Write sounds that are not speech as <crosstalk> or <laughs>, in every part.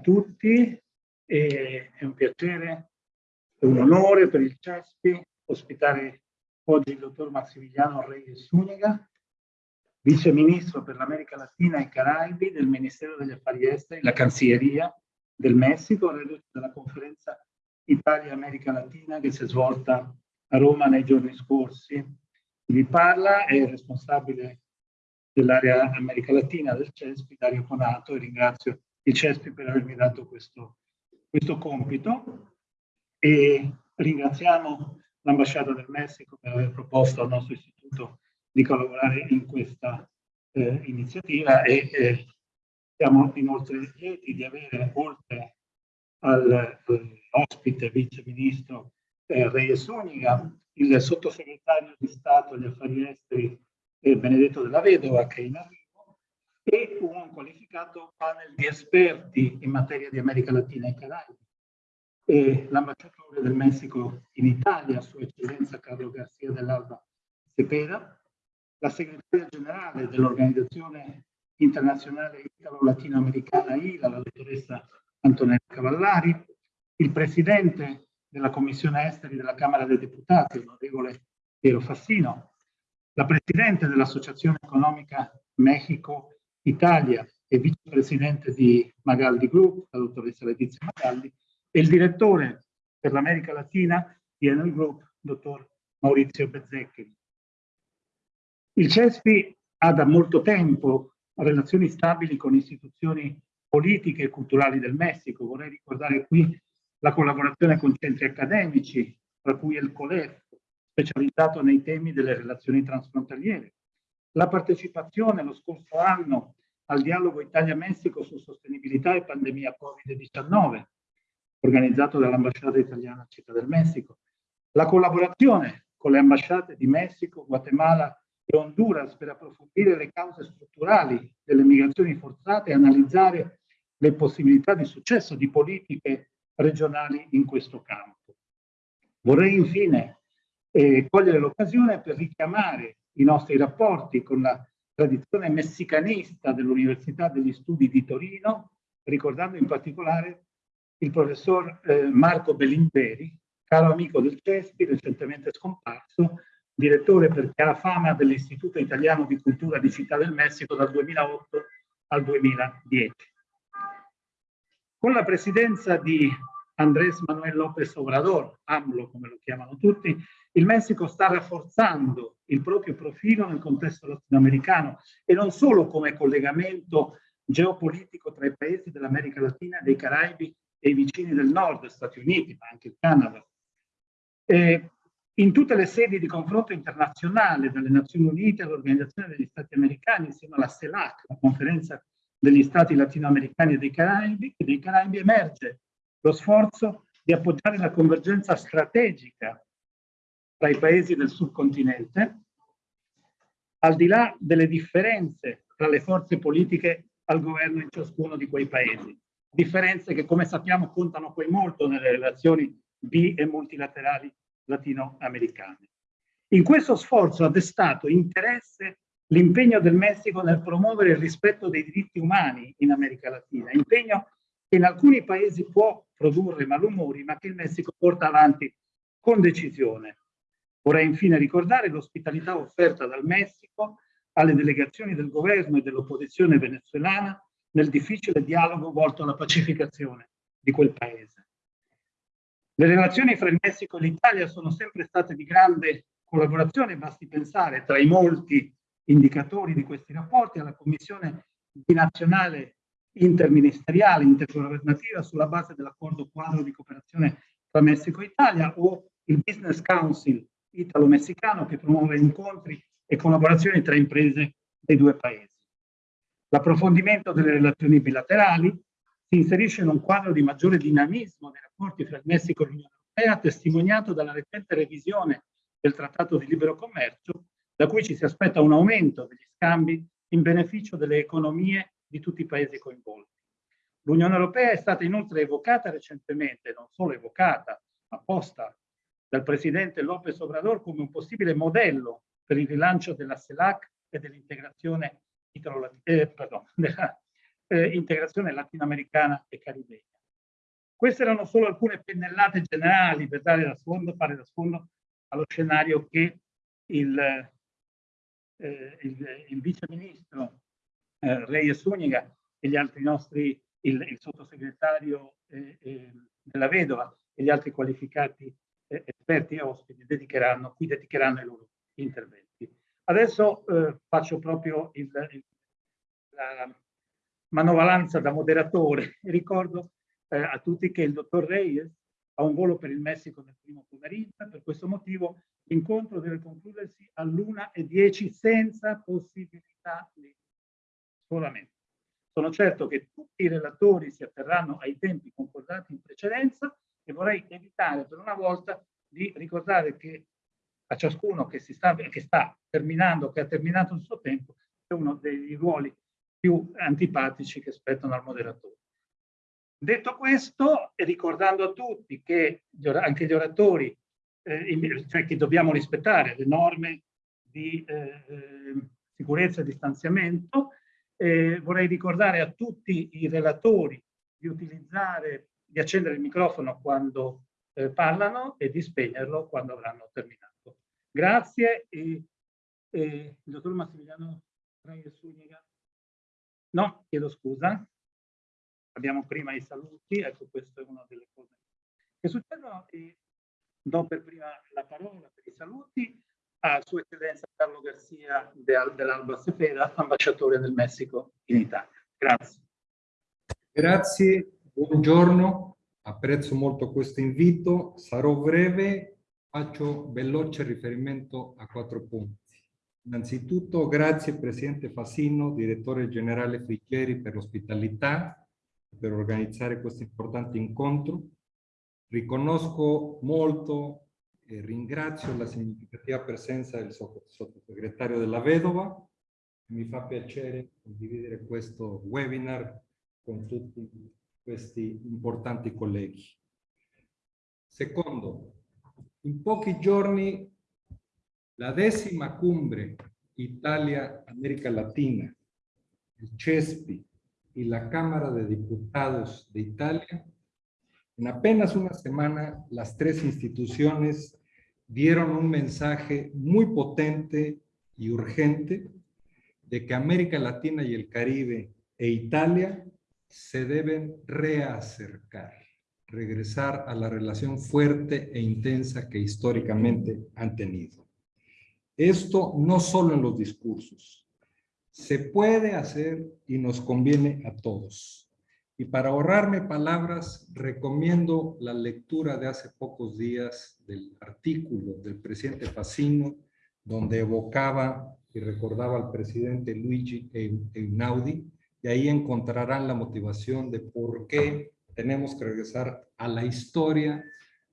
tutti, e è un piacere e un onore per il CESPI ospitare oggi il dottor Massimiliano Reyes Zuniga, vice ministro per l'America Latina e i Caraibi del Ministero degli Affari Esteri, la Cancelleria del Messico, reduce dalla conferenza Italia-America Latina che si è svolta a Roma nei giorni scorsi. Vi parla è il responsabile dell'area America Latina del CESPI, Dario Conato, e ringrazio il CESPI per avermi dato questo, questo compito. E ringraziamo l'ambasciata del Messico per aver proposto al nostro istituto di collaborare in questa eh, iniziativa e eh, siamo inoltre lieti di avere oltre all'ospite eh, vice ministro eh, Reyes Uniga il sottosegretario di Stato agli affari esteri eh, Benedetto della Vedova che è in arrivo e un qualificato panel di esperti in materia di America Latina e Caraibi. E l'ambasciatore del Messico in Italia, Sua Eccellenza Carlo Garcia dell'Alba Cepeda, la segretaria generale dell'Organizzazione Internazionale Italo-Latinoamericana ILA, la dottoressa Antonella Cavallari, il presidente della Commissione Esteri della Camera dei Deputati, l'onorevole Piero Fassino, la presidente dell'Associazione Economica Mexico Italia e vicepresidente di Magaldi Group, la dottoressa Letizia Magaldi, e il direttore per l'America Latina di Enel Group, dottor Maurizio Bezzecchi. Il CESPI ha da molto tempo relazioni stabili con istituzioni politiche e culturali del Messico. Vorrei ricordare qui la collaborazione con centri accademici, tra cui il COLEF, specializzato nei temi delle relazioni transfrontaliere, la partecipazione lo scorso anno al dialogo Italia-Messico su sostenibilità e pandemia Covid-19, organizzato dall'ambasciata italiana Città del Messico, la collaborazione con le ambasciate di Messico, Guatemala e Honduras per approfondire le cause strutturali delle migrazioni forzate e analizzare le possibilità di successo di politiche regionali in questo campo. Vorrei infine eh, cogliere l'occasione per richiamare i nostri rapporti con la tradizione messicanista dell'Università degli Studi di Torino, ricordando in particolare il professor eh, Marco Bellimberi, caro amico del CESPI, recentemente scomparso, direttore per chiara fama dell'Istituto Italiano di Cultura di Città del Messico dal 2008 al 2010. Con la presidenza di Andrés Manuel López Obrador, AMLO come lo chiamano tutti, il Messico sta rafforzando il proprio profilo nel contesto latinoamericano e non solo come collegamento geopolitico tra i paesi dell'America Latina dei Caraibi e i vicini del nord, Stati Uniti, ma anche il Canada. E in tutte le sedi di confronto internazionale, dalle Nazioni Unite all'Organizzazione degli Stati Americani, insieme alla CELAC, la conferenza degli Stati latinoamericani e dei Caraibi, dei Caraibi emerge lo sforzo di appoggiare la convergenza strategica tra i paesi del subcontinente, al di là delle differenze tra le forze politiche al governo in ciascuno di quei paesi. Differenze che, come sappiamo, contano poi molto nelle relazioni bi- e multilaterali latinoamericane. In questo sforzo ha destato interesse l'impegno del Messico nel promuovere il rispetto dei diritti umani in America Latina, impegno che in alcuni paesi può produrre malumori, ma che il Messico porta avanti con decisione. Vorrei infine ricordare l'ospitalità offerta dal Messico alle delegazioni del governo e dell'opposizione venezuelana nel difficile dialogo volto alla pacificazione di quel paese. Le relazioni fra il Messico e l'Italia sono sempre state di grande collaborazione, basti pensare tra i molti indicatori di questi rapporti alla Commissione binazionale interministeriale, intergovernativa sulla base dell'accordo quadro di cooperazione tra Messico e Italia o il Business Council italo-messicano che promuove incontri e collaborazioni tra imprese dei due paesi. L'approfondimento delle relazioni bilaterali si inserisce in un quadro di maggiore dinamismo nei rapporti tra il Messico e l'Unione Europea, testimoniato dalla recente revisione del Trattato di Libero Commercio, da cui ci si aspetta un aumento degli scambi in beneficio delle economie di tutti i paesi coinvolti. L'Unione Europea è stata inoltre evocata recentemente, non solo evocata, ma posta dal presidente López Obrador come un possibile modello per il rilancio della CELAC e dell'integrazione eh, <laughs> eh, latinoamericana e caribegna. Queste erano solo alcune pennellate generali per dare da sfondo, fare da sfondo allo scenario che il, eh, il, il viceministro eh, Reyes Zuniga e gli altri nostri, il, il sottosegretario eh, eh, della Vedova e gli altri qualificati eh, esperti e ospiti dedicheranno, qui dedicheranno i loro interventi. Adesso eh, faccio proprio il, il, la manovalanza da moderatore <laughs> ricordo a tutti che il dottor Reyes ha un volo per il Messico nel primo pomeriggio, per questo motivo l'incontro deve concludersi all'una e dieci senza possibilità di solamente. Sono certo che tutti i relatori si atterranno ai tempi concordati in precedenza e vorrei evitare per una volta di ricordare che a ciascuno che, sta, che sta terminando, che ha terminato il suo tempo, è uno dei ruoli più antipatici che spettano al moderatore. Detto questo, e ricordando a tutti che anche gli oratori, eh, cioè che dobbiamo rispettare le norme di eh, eh, sicurezza e distanziamento, eh, vorrei ricordare a tutti i relatori di utilizzare, di accendere il microfono quando eh, parlano e di spegnerlo quando avranno terminato. Grazie e, e il dottor Massimiliano Reyes Zuniga. No, chiedo scusa. Abbiamo prima i saluti, ecco questa è una delle cose che succedono e do per prima la parola per i saluti a Sua Eccellenza Carlo Garcia dell'Alba Cepeda, ambasciatore del Messico in Italia. Grazie. Grazie, buongiorno, apprezzo molto questo invito, sarò breve, faccio veloce riferimento a quattro punti. Innanzitutto grazie Presidente Fasino, Direttore Generale Friggeri per l'ospitalità, per organizzare questo importante incontro. Riconosco molto e ringrazio la significativa presenza del sottosegretario della Vedova. Mi fa piacere condividere questo webinar con tutti questi importanti colleghi. Secondo, in pochi giorni la decima cumbre Italia-América Latina, el CESPI y la Cámara de Diputados de Italia, en apenas una semana las tres instituciones dieron un mensaje muy potente y urgente de que América Latina y el Caribe e Italia se deben reacercar, regresar a la relación fuerte e intensa que históricamente han tenido. Esto no solo en los discursos, se puede hacer y nos conviene a todos. Y para ahorrarme palabras, recomiendo la lectura de hace pocos días del artículo del presidente Facino, donde evocaba y recordaba al presidente Luigi Einaudi, y ahí encontrarán la motivación de por qué tenemos que regresar a la historia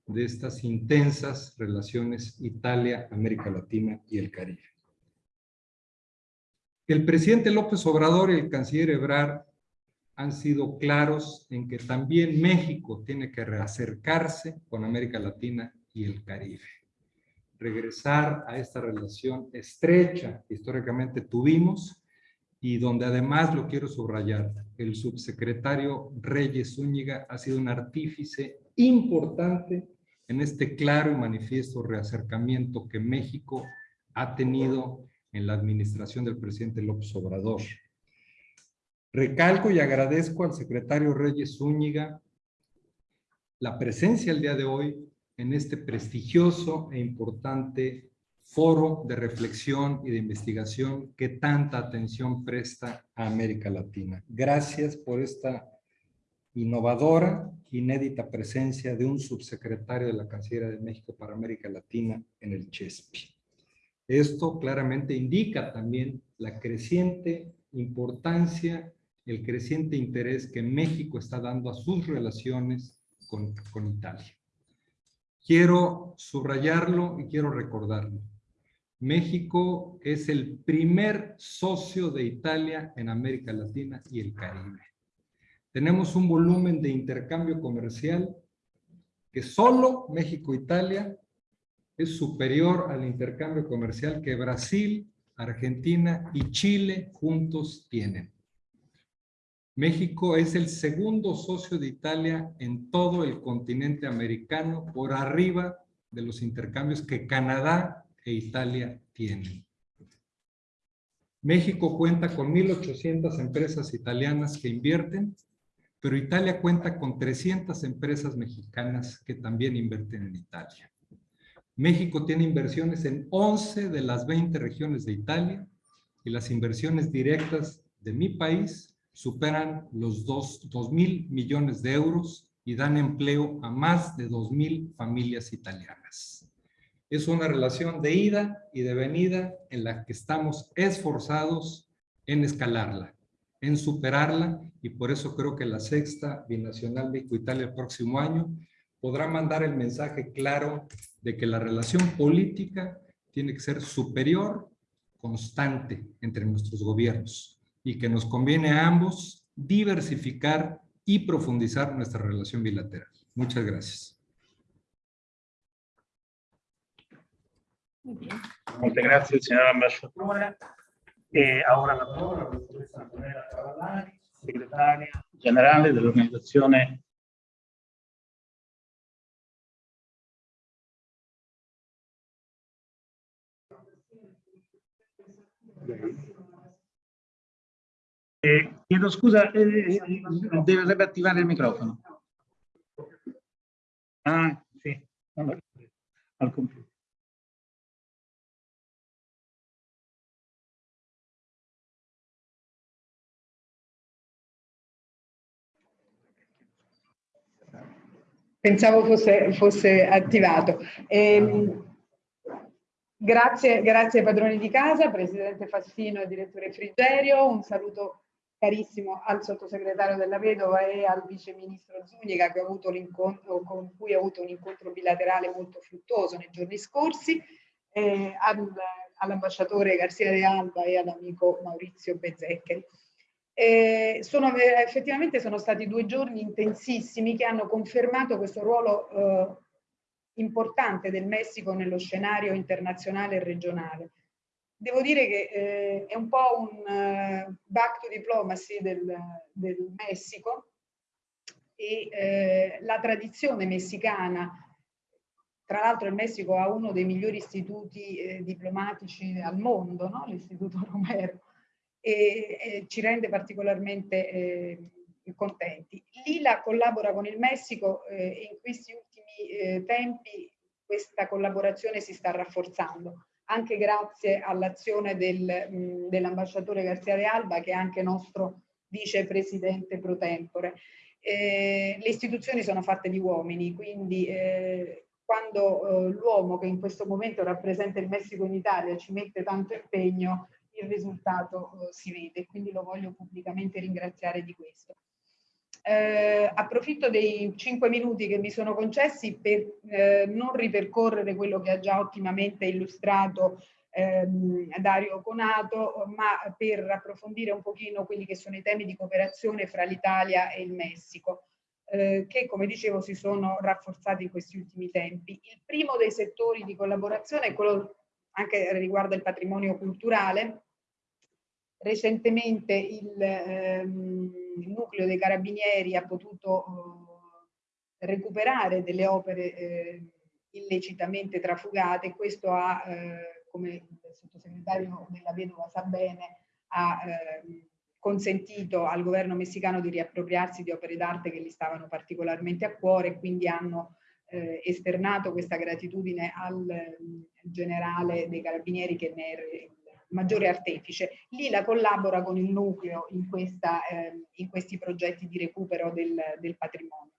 de estas intensas relaciones Italia, América Latina y el Caribe. El presidente López Obrador y el canciller Ebrard han sido claros en que también México tiene que reacercarse con América Latina y el Caribe. Regresar a esta relación estrecha que históricamente tuvimos y donde además lo quiero subrayar, el subsecretario Reyes Zúñiga ha sido un artífice importante en este claro y manifiesto reacercamiento que México ha tenido en la administración del presidente López Obrador. Recalco y agradezco al secretario Reyes Zúñiga la presencia el día de hoy en este prestigioso e importante foro de reflexión y de investigación que tanta atención presta a América Latina. Gracias por esta innovadora, inédita presencia de un subsecretario de la Cancillería de México para América Latina en el CHESPI. Esto claramente indica también la creciente importancia el creciente interés que México está dando a sus relaciones con, con Italia. Quiero subrayarlo y quiero recordarlo. México es el primer socio de Italia en América Latina y el Caribe. Tenemos un volumen de intercambio comercial que solo México-Italia es superior al intercambio comercial que Brasil, Argentina y Chile juntos tienen. México es el segundo socio de Italia en todo el continente americano por arriba de los intercambios que Canadá e Italia tienen. México cuenta con 1.800 empresas italianas que invierten, pero Italia cuenta con 300 empresas mexicanas que también invierten en Italia. México tiene inversiones en 11 de las 20 regiones de Italia y las inversiones directas de mi país superan los 2 mil millones de euros y dan empleo a más de 2 mil familias italianas. Es una relación de ida y de venida en la que estamos esforzados en escalarla, en superarla y por eso creo que la sexta binacional México-Italia el próximo año podrá mandar el mensaje claro de que la relación política tiene que ser superior, constante entre nuestros gobiernos y que nos conviene a ambos diversificar y profundizar nuestra relación bilateral. Muchas gracias. Muchas gracias, señora ambasciatore. E ora la parola alla dottoressa Antonella Cavallari, generale dell'organizzazione Eh, chiedo scusa, eh, eh deve attivare il microfono. Ah, sì, al computer. Pensavo fosse, fosse attivato. Eh, grazie, grazie padroni di casa, Presidente Fassino e Direttore Frigerio. Un saluto carissimo al sottosegretario della Vedova e al vice ministro Zuniga che ho avuto l'incontro, con cui ho avuto un incontro bilaterale molto fruttuoso nei giorni scorsi, eh, al, all'ambasciatore Garcia de Alba e all'amico Maurizio Bezzeccheri. Eh, sono, effettivamente sono stati due giorni intensissimi che hanno confermato questo ruolo eh, importante del Messico nello scenario internazionale e regionale devo dire che eh, è un po' un uh, back to diplomacy del, del Messico e eh, la tradizione messicana, tra l'altro il Messico ha uno dei migliori istituti eh, diplomatici al mondo, no? l'istituto Romero, e, e, ci rende particolarmente eh, contenti. L'ILA collabora con il Messico eh, e in questi ultimi tempi questa collaborazione si sta rafforzando anche grazie all'azione del, dell'ambasciatore Garzia de Alba, che è anche nostro vicepresidente pro tempore. Eh, le istituzioni sono fatte di uomini, quindi eh, quando eh, l'uomo che in questo momento rappresenta il Messico in Italia ci mette tanto impegno, il risultato eh, si vede, quindi lo voglio pubblicamente ringraziare di questo. Eh, approfitto dei cinque minuti che mi sono concessi per eh, non ripercorrere quello che ha già ottimamente illustrato ehm, Dario Conato, ma per approfondire un pochino quelli che sono i temi di cooperazione fra l'Italia e il Messico, eh, che come dicevo si sono rafforzati in questi ultimi tempi. Il primo dei settori di collaborazione è quello anche riguardo il patrimonio culturale, Recentemente il, ehm, il, nucleo dei carabinieri ha potuto eh, recuperare delle opere eh, illecitamente trafugate. Questo ha, eh, come il sottosegretario della Vedova sa bene, ha consentito al governo messicano di riappropriarsi di opere d'arte che gli stavano particolarmente a cuore e quindi hanno esternato questa gratitudine al generale dei carabinieri che ne è maggiore artefice. Lila collabora con il nucleo in, questa, eh, in questi progetti di recupero del, del patrimonio.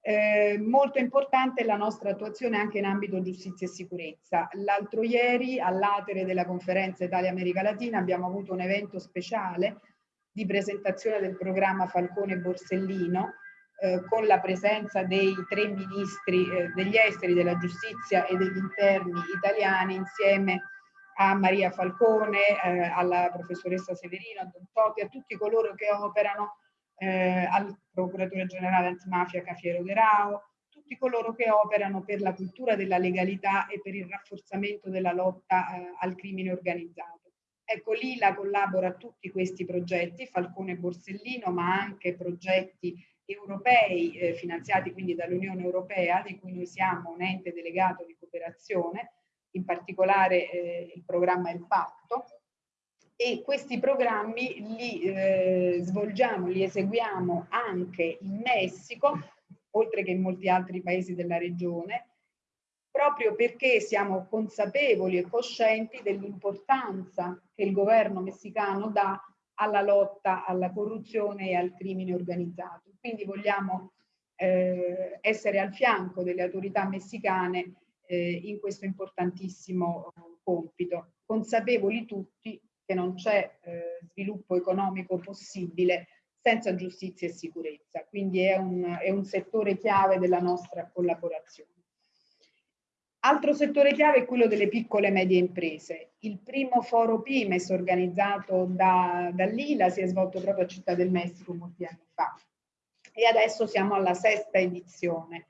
Eh, molto importante la nostra attuazione anche in ambito giustizia e sicurezza. L'altro ieri all'atere della conferenza Italia-America Latina abbiamo avuto un evento speciale di presentazione del programma Falcone Borsellino eh, con la presenza dei tre ministri eh, degli esteri, della giustizia e degli interni italiani insieme a Maria Falcone, eh, alla professoressa Severino, a Don Totti, a tutti coloro che operano, eh, al procuratore generale antimafia Cafiero De Rao, tutti coloro che operano per la cultura della legalità e per il rafforzamento della lotta eh, al crimine organizzato. Ecco, l'ILA collabora a tutti questi progetti, Falcone e Borsellino, ma anche progetti europei eh, finanziati quindi dall'Unione Europea, di cui noi siamo un ente delegato di cooperazione, in particolare eh, il programma Il Patto, e questi programmi li eh, svolgiamo, li eseguiamo anche in Messico, oltre che in molti altri paesi della regione, proprio perché siamo consapevoli e coscienti dell'importanza che il governo messicano dà alla lotta alla corruzione e al crimine organizzato. Quindi vogliamo eh, essere al fianco delle autorità messicane eh, in questo importantissimo compito, consapevoli tutti che non c'è eh, sviluppo economico possibile senza giustizia e sicurezza, quindi è un, è un settore chiave della nostra collaborazione. Altro settore chiave è quello delle piccole e medie imprese. Il primo foro Pimes organizzato da, dall'ILA si è svolto proprio a Città del Messico molti anni fa e adesso siamo alla sesta edizione.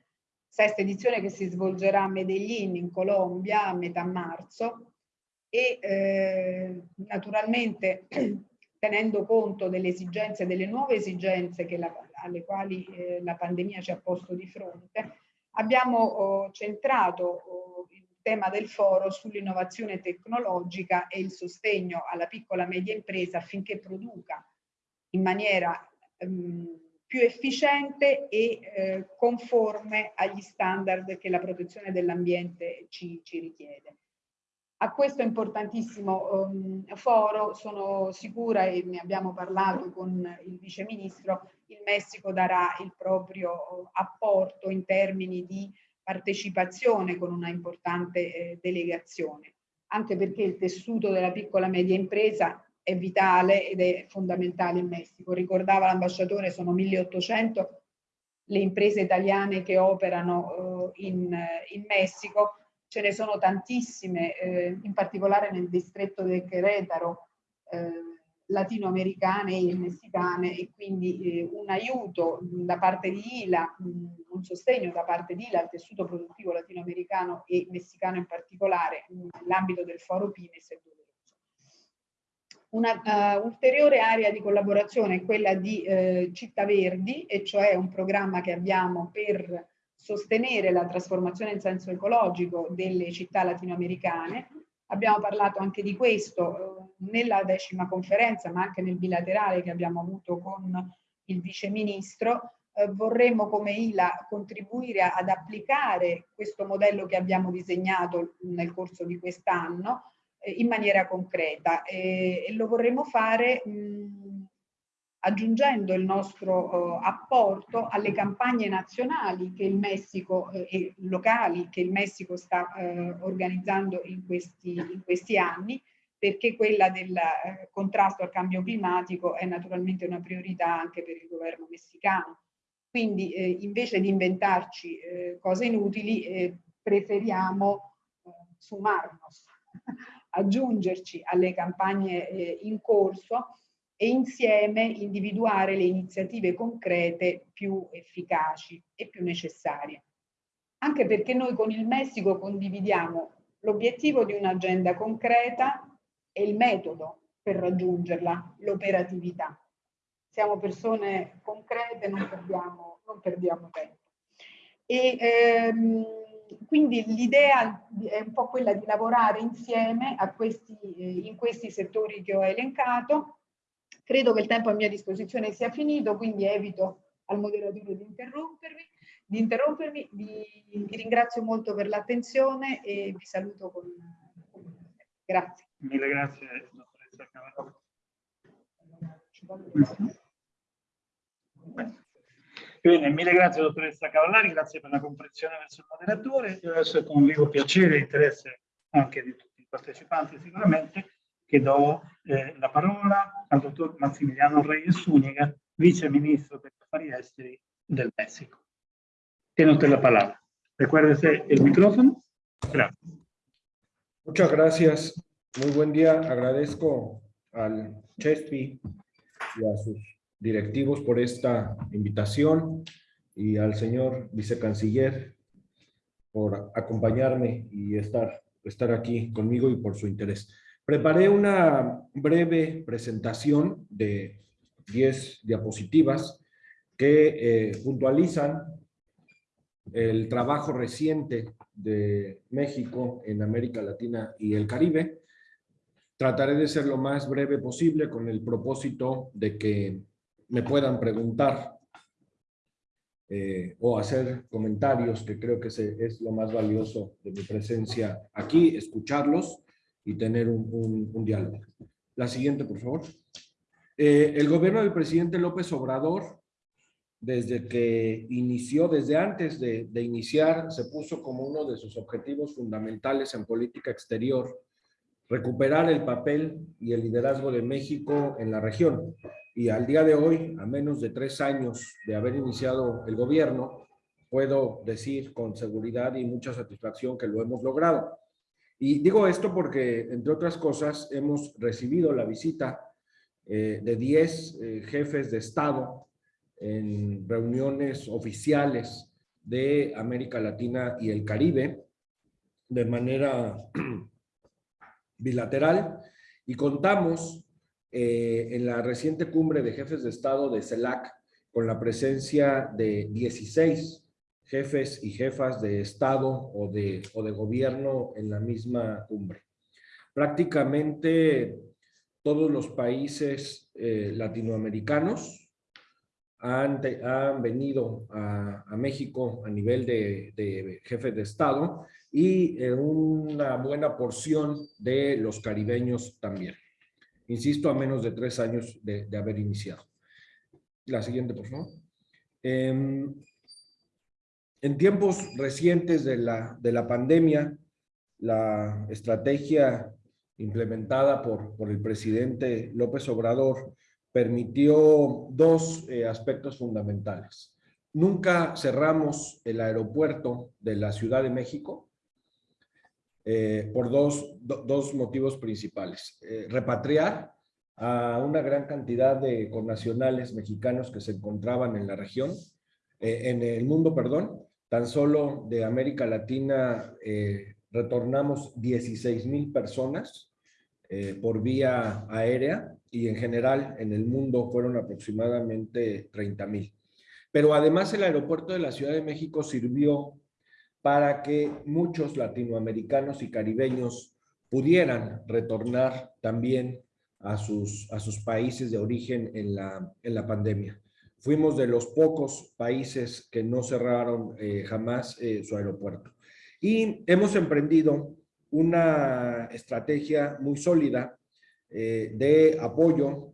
Sesta edizione che si svolgerà a Medellin in Colombia a metà marzo. E eh, naturalmente <clears throat> tenendo conto delle esigenze, delle nuove esigenze la, alle quali eh, la pandemia ci ha posto di fronte, abbiamo oh, centrato oh, il tema del foro sull'innovazione tecnologica e il sostegno alla piccola e media impresa affinché produca in maniera ehm, più efficiente e eh, conforme agli standard che la protezione dell'ambiente ci, ci richiede. A questo importantissimo um, foro sono sicura e ne abbiamo parlato con il Vice Ministro, il Messico darà il proprio apporto in termini di partecipazione con una importante eh, delegazione, anche perché il tessuto della piccola e media impresa è vitale ed è fondamentale in Messico. Ricordava l'ambasciatore, sono 1800 le imprese italiane che operano eh, in, in Messico, ce ne sono tantissime, eh, in particolare nel distretto del Querétaro, eh, latinoamericane e messicane e quindi eh, un aiuto da parte di ILA, mh, un sostegno da parte di ILA al tessuto produttivo latinoamericano e messicano in particolare nell'ambito del foro Pines è doveroso. Una uh, area di collaborazione è quella di uh, Città Verdi, e cioè un programma che abbiamo per sostenere la trasformazione in senso ecologico delle città latinoamericane. Abbiamo parlato anche di questo eh, nella decima conferenza, ma anche nel bilaterale che abbiamo avuto con il vice ministro. Eh, vorremmo come ILA contribuire ad applicare questo modello che abbiamo disegnato nel corso di quest'anno eh, in maniera concreta e, e lo vorremmo fare mh, aggiungendo il nostro uh, apporto alle campagne nazionali che il Messico eh, e locali che il Messico sta eh, organizzando in questi, in questi, anni perché quella del eh, contrasto al cambio climatico è naturalmente una priorità anche per il governo messicano. Quindi eh, invece di inventarci eh, cose inutili preferiamo sumarnos, <laughs> aggiungerci alle campagne in corso e insieme individuare le iniziative concrete più efficaci e più necessarie. Anche perché noi con il Messico condividiamo l'obiettivo di un'agenda concreta e il metodo per raggiungerla, l'operatività. Siamo persone concrete, non perdiamo, non perdiamo tempo. E, ehm, quindi l'idea è un po' quella di lavorare insieme questi, eh, in questi settori che ho elencato Credo che il tempo a mia disposizione sia finito, quindi evito al moderatore di interrompermi. Di interrompermi. Vi, vi ringrazio molto per l'attenzione e vi saluto con... Grazie. Mille grazie, dottoressa. Bene, mille grazie dottoressa Cavallari, grazie per la comprensione verso il moderatore. Io adesso con vivo piacere e interesse anche di tutti i partecipanti sicuramente che do eh, la parola al dottor Massimiliano Reyes Zúñiga, vice ministro per gli affari esteri del Messico. Tiene usted la palabra. Recuérdese el micrófono. Gracias. Muchas gracias. Muy buen día. Agradezco al CHESPI y a sus directivos por esta invitación y al señor vicecanciller por acompañarme y estar, estar aquí conmigo y por su interés. Preparé una breve presentación de 10 diapositivas que eh, puntualizan el trabajo reciente de México en América Latina y el Caribe. Trataré de ser lo más breve posible con el propósito de que me puedan preguntar eh, o hacer comentarios, que creo que es lo más valioso de mi presencia aquí, escucharlos y tener un, diálogo. La siguiente, por favor. Eh, el gobierno del presidente López Obrador, desde que inició, desde antes de, de iniciar, se puso como uno de sus objetivos fundamentales en política exterior recuperar el papel y el liderazgo de México en la región. Y al día de hoy, a menos de tres años de haber iniciado el gobierno, puedo decir con seguridad y mucha satisfacción que lo hemos logrado. Y digo esto porque, entre otras cosas, hemos recibido la visita eh, de 10 eh, jefes de Estado en reuniones oficiales de América Latina y el Caribe, de manera <clears throat> bilateral y contamos eh, en la reciente cumbre de jefes de Estado de CELAC con la presencia de 16 jefes y jefas de Estado o de, gobierno en la misma cumbre. Prácticamente todos los países eh, latinoamericanos han, venido a, a, México a nivel de, de jefes de Estado y eh, una buena porción de los caribeños también. Insisto, a menos de tres años de, haber iniciado. La siguiente, por favor. Em, en tiempos recientes de la, de la pandemia, la estrategia implementada por, por el presidente López Obrador permitió dos eh, aspectos fundamentales. Nunca cerramos el aeropuerto de la Ciudad de México, eh, por dos, dos, motivos principales. Eh, repatriar a una gran cantidad de connacionales mexicanos que se encontraban en la región, eh, en el mundo, perdón, tan solo de América Latina retornamos 16 mil personas por vía aérea y en general en el mundo fueron aproximadamente 30 mil. Pero además el aeropuerto de la Ciudad de México sirvió para que muchos latinoamericanos y caribeños pudieran retornar también a sus, a sus países de origen en la, en la pandemia. Fuimos de los pocos países que no cerraron eh, jamás eh, su aeropuerto. Y hemos emprendido una estrategia muy sólida eh, de apoyo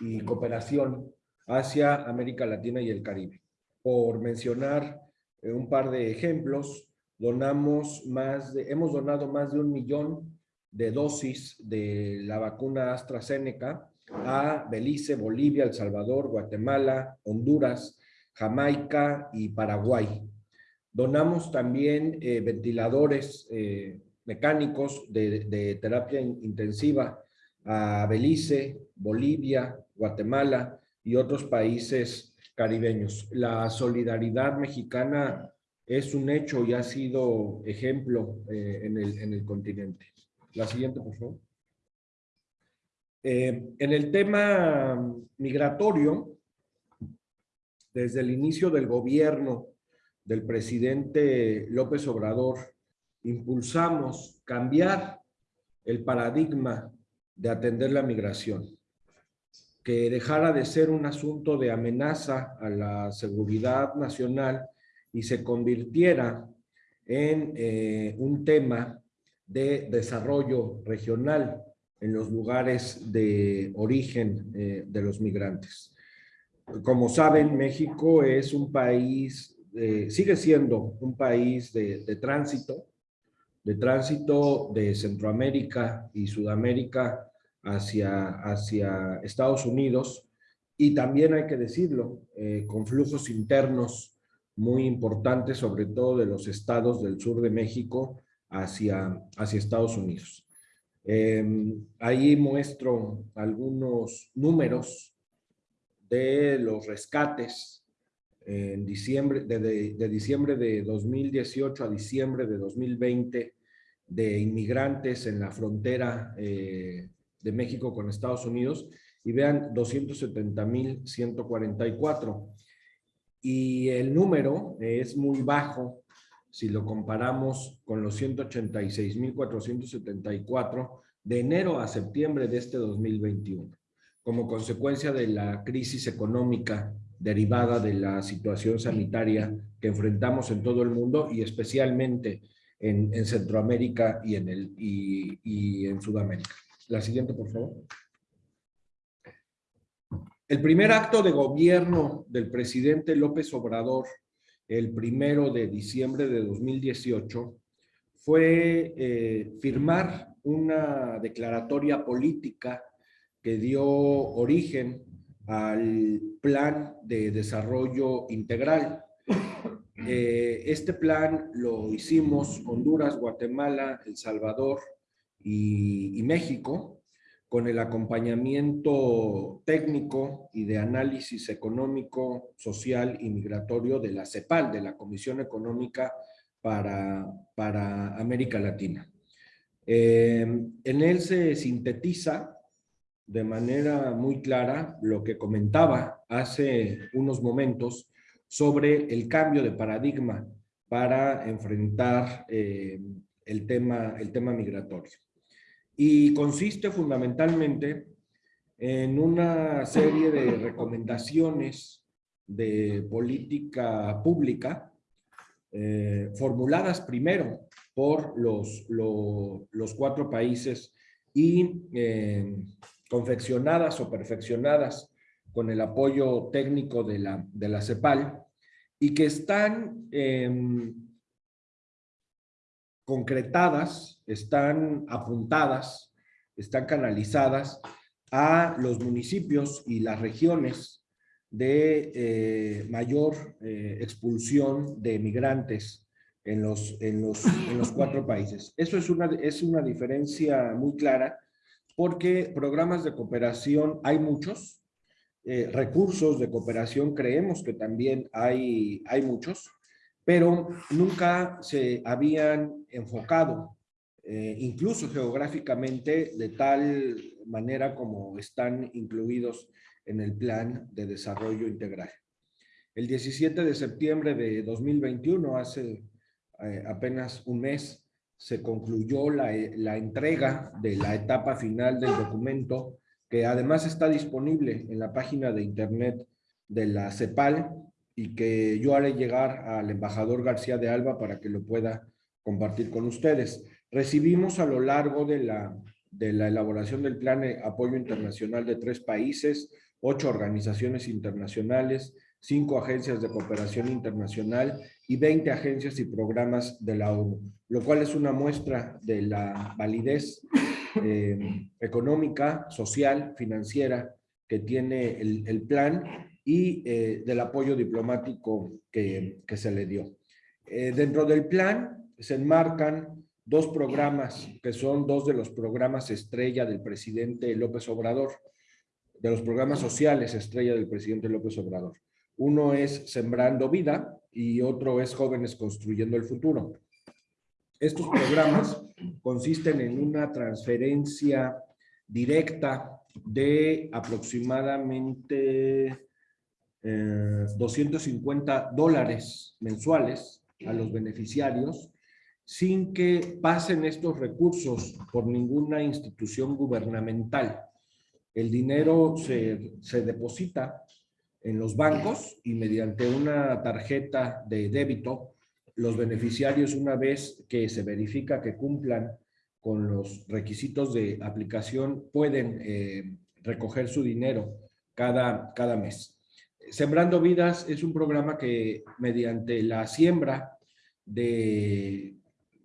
y cooperación hacia América Latina y el Caribe. Por mencionar un par de ejemplos, donamos más de, hemos donado más de un millón de dosis de la vacuna AstraZeneca a Belice, Bolivia, El Salvador, Guatemala, Honduras, Jamaica y Paraguay. Donamos también eh, ventiladores eh, mecánicos de, de terapia intensiva a Belice, Bolivia, Guatemala y otros países caribeños. La solidaridad mexicana es un hecho y ha sido ejemplo eh, en, el, en, el, continente. La siguiente, por favor. Eh, en el tema migratorio, desde el inicio del gobierno del presidente López Obrador, impulsamos cambiar el paradigma de atender la migración que dejara de ser un asunto de amenaza a la seguridad nacional y se convirtiera en eh, un tema de desarrollo regional en los lugares de origen eh, de los migrantes. Como saben, México es un país, eh, sigue siendo un país de, de tránsito, de tránsito de Centroamérica y Sudamérica hacia, hacia Estados Unidos y también hay que decirlo, eh, con flujos internos muy importantes, sobre todo de los estados del sur de México hacia, hacia Estados Unidos. Em, ahí muestro algunos números de los rescates en diciembre, de, de, diciembre de 2018 a diciembre de 2020 de inmigrantes en la frontera eh, México con Estados Unidos y vean 270.144. Y el número es muy bajo si lo comparamos con los 186.474 de enero a septiembre de este 2021, como consecuencia de la crisis económica derivada de la situación sanitaria que enfrentamos en todo el mundo y especialmente en, Centroamérica y en, el, y en Sudamérica. La siguiente, por favor. El primer acto de gobierno del presidente López Obrador, el primero de diciembre de 2018, fue eh, firmar una declaratoria política que dio origen al Plan de Desarrollo Integral. Eh, este plan lo hicimos Honduras, Guatemala, El Salvador y México, con el acompañamiento técnico y de análisis económico, social y migratorio de la CEPAL, de la Comisión Económica para, para América Latina. Eh, en él se sintetiza de manera muy clara lo que comentaba hace unos momentos sobre el cambio de paradigma para enfrentar eh, el, tema, el tema migratorio y consiste fundamentalmente en una serie de recomendaciones de política pública eh, formuladas primero por los, los cuatro países y eh, confeccionadas o perfeccionadas con el apoyo técnico de la, de la CEPAL y que están em, concretadas, están apuntadas, están canalizadas a los municipios y las regiones de eh, mayor eh, expulsión de migrantes en los, en, los, en los cuatro países. Eso es una, es una diferencia muy clara porque programas de cooperación hay muchos, eh, recursos de cooperación creemos que también hay, hay muchos, pero nunca se habían enfocado, eh, incluso geográficamente, de tal manera como están incluidos en el Plan de Desarrollo Integral. El 17 de septiembre de 2021, hace eh, apenas un mes, se concluyó la, la entrega de la etapa final del documento, que además está disponible en la página de internet de la CEPAL, y que yo haré llegar al embajador García de Alba para que lo pueda compartir con ustedes. Recibimos a lo largo de la, de la elaboración del plan de apoyo internacional de tres países, ocho organizaciones internacionales, cinco agencias de cooperación internacional y 20 agencias y programas de la ONU, lo cual es una muestra de la validez eh, económica, social, financiera que tiene el, el plan y eh, del apoyo diplomático que, se le dio. Eh, dentro del plan se enmarcan dos programas que son dos de los programas estrella del presidente López Obrador, de los programas sociales estrella del presidente López Obrador. Uno es Sembrando Vida y otro es Jóvenes Construyendo el Futuro. Estos programas consisten en una transferencia directa de aproximadamente 250 eh, dólares mensuales a los beneficiarios sin que pasen estos recursos por ninguna institución gubernamental. El dinero se, se deposita en los bancos y mediante una tarjeta de débito, los beneficiarios una vez que se verifica que cumplan con los requisitos de aplicación pueden eh, recoger su dinero cada, cada mes. Sembrando Vidas es un programa que mediante la siembra de,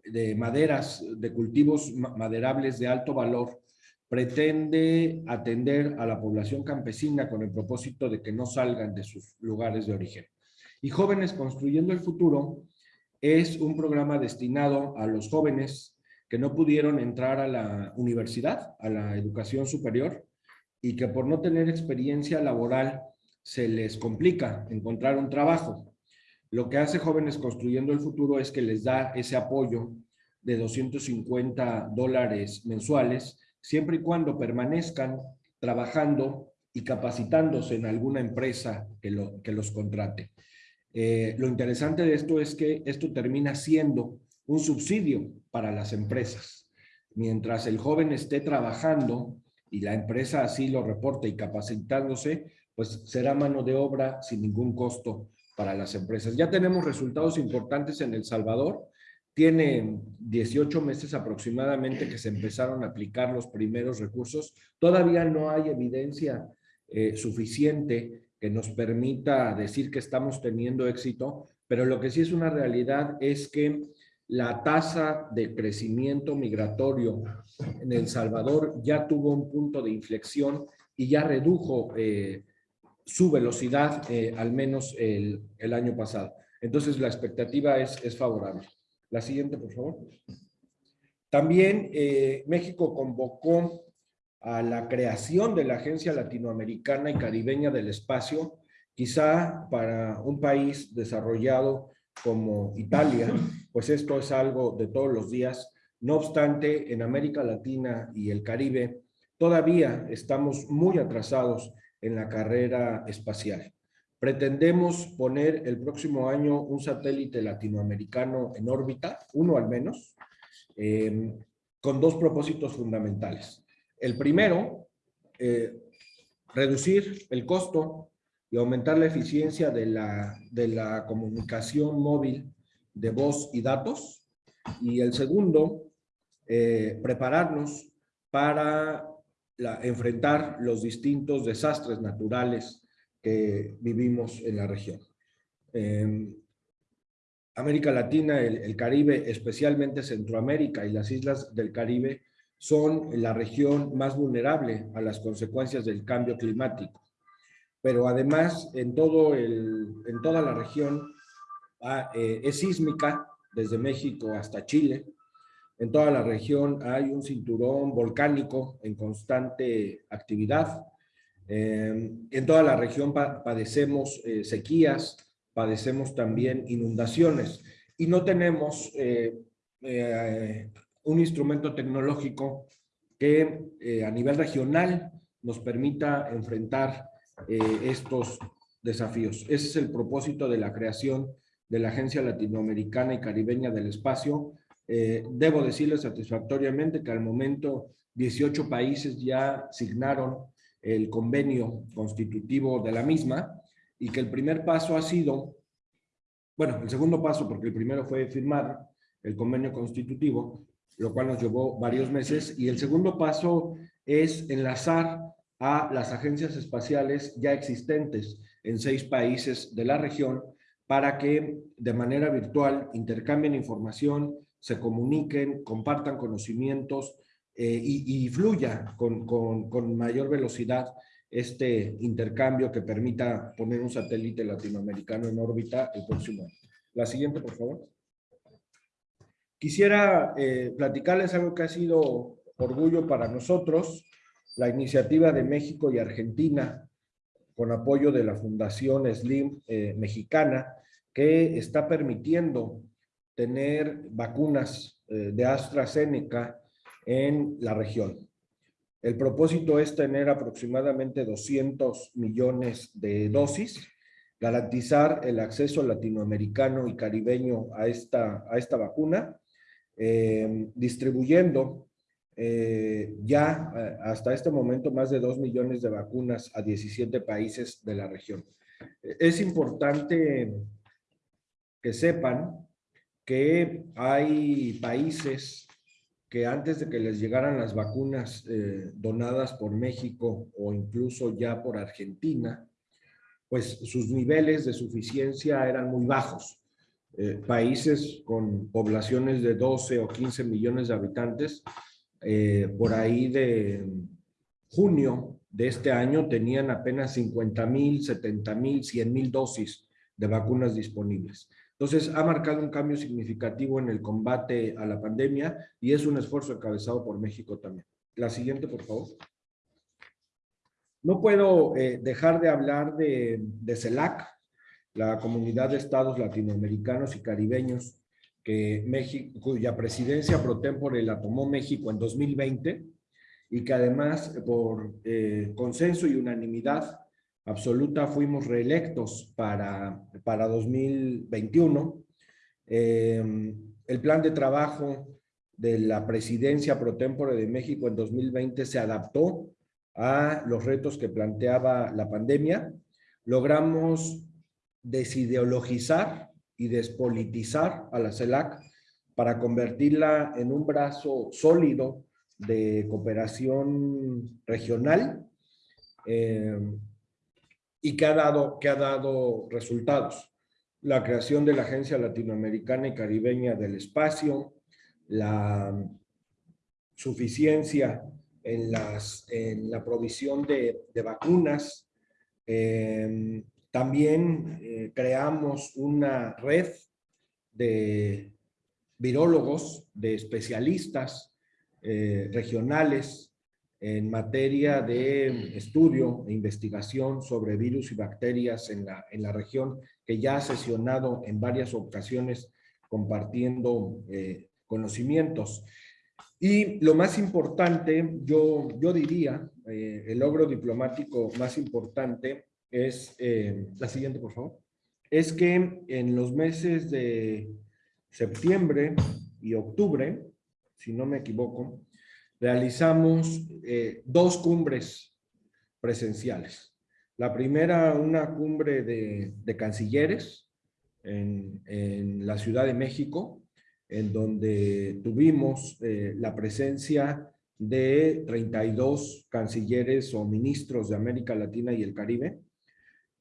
de maderas, de cultivos maderables de alto valor, pretende atender a la población campesina con el propósito de que no salgan de sus lugares de origen. Y Jóvenes Construyendo el Futuro es un programa destinado a los jóvenes que no pudieron entrar a la universidad, a la educación superior, y que por no tener experiencia laboral se les complica encontrar un trabajo. Lo que hace Jóvenes Construyendo el Futuro es que les da ese apoyo de 250 dólares mensuales, siempre y cuando permanezcan trabajando y capacitándose en alguna empresa que, lo, que los contrate. Eh, lo interesante de esto es que esto termina siendo un subsidio para las empresas. Mientras el joven esté trabajando y la empresa así lo reporte y capacitándose, pues será mano de obra sin ningún costo para las empresas. Ya tenemos resultados importantes en El Salvador. Tiene 18 meses aproximadamente que se empezaron a aplicar los primeros recursos. Todavía no hay evidencia eh, suficiente que nos permita decir que estamos teniendo éxito, pero lo que sí es una realidad es que la tasa de crecimiento migratorio en El Salvador ya tuvo un punto de inflexión y ya redujo eh, su velocidad, eh, al menos el, año pasado. Entonces, la expectativa es, es, favorable. La siguiente, por favor. También eh, México convocó a la creación de la Agencia Latinoamericana y Caribeña del Espacio, quizá para un país desarrollado como Italia, pues esto es algo de todos los días. No obstante, en América Latina y el Caribe todavía estamos muy atrasados en la carrera espacial. Pretendemos poner el próximo año un satélite latinoamericano en órbita, uno al menos, eh, con dos propósitos fundamentales. El primero, eh, reducir el costo y aumentar la eficiencia de la, de la comunicación móvil de voz y datos. Y el segundo, eh, prepararnos para enfrentar los distintos desastres naturales que vivimos en la región. América Latina, el, Caribe, especialmente Centroamérica y las islas del Caribe, son la región más vulnerable a las consecuencias del cambio climático. Pero además, en, todo el, en toda la región ah, eh, es sísmica, desde México hasta Chile, en toda la región hay un cinturón volcánico en constante actividad. Em, en toda la región padecemos eh, sequías, padecemos también inundaciones y no tenemos eh, eh, un instrumento tecnológico que a nivel regional nos permita enfrentar estos desafíos. Ese es el propósito de la creación de la Agencia Latinoamericana y Caribeña del Espacio, eh, debo decirles satisfactoriamente que al momento 18 países ya signaron el convenio constitutivo de la misma y que el primer paso ha sido, bueno, el segundo paso, porque el primero fue firmar el convenio constitutivo, lo cual nos llevó varios meses, y el segundo paso es enlazar a las agencias espaciales ya existentes en seis países de la región para que de manera virtual intercambien información, se comuniquen, compartan conocimientos eh, y, fluya con, con, mayor velocidad este intercambio que permita poner un satélite latinoamericano en órbita el próximo año. La siguiente, por favor. Quisiera eh, platicarles algo que ha sido orgullo para nosotros, la iniciativa de México y Argentina, con apoyo de la Fundación SLIM eh, mexicana, que está permitiendo tener vacunas eh, de AstraZeneca en la región. El propósito es tener aproximadamente 200 millones de dosis, garantizar el acceso latinoamericano y caribeño a esta, a esta vacuna, eh, distribuyendo eh, ya hasta este momento más de 2 millones de vacunas a 17 países de la región. Es importante que sepan que hay países que antes de que les llegaran las vacunas eh, donadas por México o incluso ya por Argentina, pues sus niveles de suficiencia eran muy bajos. Eh, países con poblaciones de 12 o 15 millones de habitantes, eh, por ahí de junio de este año tenían apenas 50 mil, 70 mil, 100 mil dosis de vacunas disponibles. Entonces, ha marcado un cambio significativo en el combate a la pandemia y es un esfuerzo encabezado por México también. La siguiente, por favor. No puedo eh, dejar de hablar de, de CELAC, la Comunidad de Estados Latinoamericanos y Caribeños, que México, cuya presidencia pro tempore la tomó México en 2020 y que además por eh, consenso y unanimidad absoluta fuimos reelectos para, para 2021. Eh, el plan de trabajo de la presidencia pro tempore de México en 2020 se adaptó a los retos que planteaba la pandemia. Logramos desideologizar y despolitizar a la CELAC para convertirla en un brazo sólido de cooperación regional eh, y que ha, dado, que ha dado resultados. La creación de la Agencia Latinoamericana y Caribeña del Espacio, la suficiencia en, las, en la provisión de, vacunas, eh, también eh, creamos una red de virólogos, de especialistas eh, regionales en materia de estudio e investigación sobre virus y bacterias en la, en la región, que ya ha sesionado en varias ocasiones compartiendo eh, conocimientos. Y lo más importante, yo, yo diría, el logro diplomático más importante es, eh, la siguiente por favor, es que en los meses de septiembre y octubre, si no me equivoco, realizamos eh, dos cumbres presenciales. La primera, una cumbre de, cancilleres en, la Ciudad de México, en donde tuvimos eh, la presencia de 32 cancilleres o ministros de América Latina y el Caribe,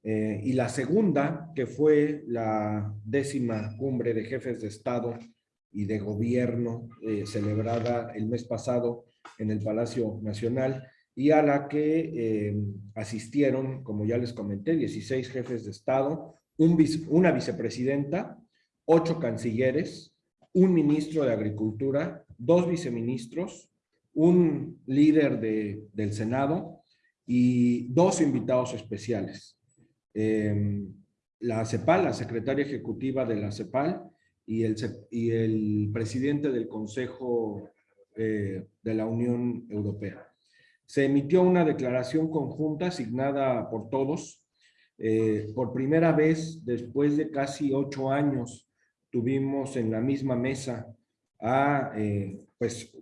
eh, y la segunda, que fue la décima cumbre de jefes de Estado y de gobierno celebrada el mes pasado en el Palacio Nacional y a la que eh, asistieron, como ya les comenté, 16 jefes de Estado, un una vicepresidenta, ocho cancilleres, un ministro de Agricultura, dos viceministros, un líder de, del Senado y dos invitados especiales. Em, la CEPAL, la secretaria ejecutiva de la CEPAL y el, y el presidente del Consejo eh, de la Unión Europea. Se emitió una declaración conjunta asignada por todos. Eh, por primera vez, después de casi ocho años, tuvimos en la misma mesa a eh, pues,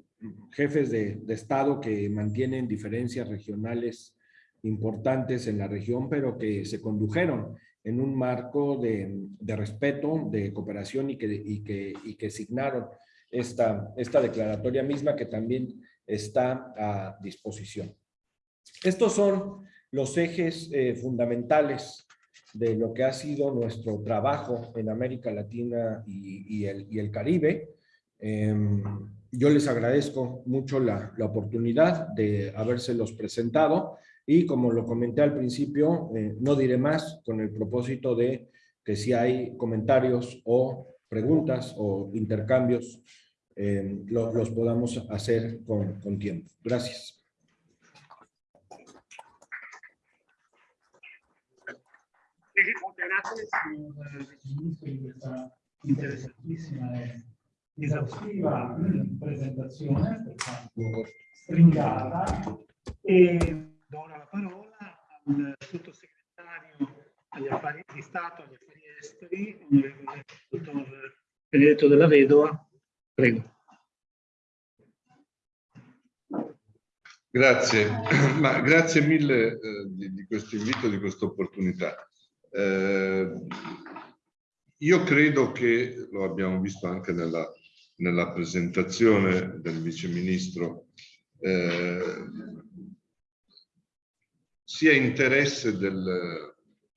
jefes de, de Estado que mantienen diferencias regionales importantes en la región, pero que se condujeron en un marco de, de respeto, de cooperación y que, y que, y que signaron esta, esta declaratoria misma que también está a disposición. Estos son los ejes eh, fundamentales de lo que ha sido nuestro trabajo en América Latina y, el, y el, Caribe. Eh, yo les agradezco mucho la, la oportunidad de habérselos presentado y como lo comenté al principio, eh, no diré más con el propósito de que si hay comentarios o preguntas o intercambios, eh, lo, los podamos hacer con, con tiempo. Gracias. Muchas gracias, ministro, por esta interesantísima e exhaustiva presentazione, per quanto stringata. E do ora la parola al sottosegretario agli affari di Stato, agli affari esteri, onorevole dottor Benedetto della Vedova. Prego. Grazie, <clears throat> ma grazie mille eh, di, di, questo invito, di questa opportunità. Eh, io credo che, lo abbiamo visto anche nella, nella presentazione del Vice Ministro, eh, sia interesse del,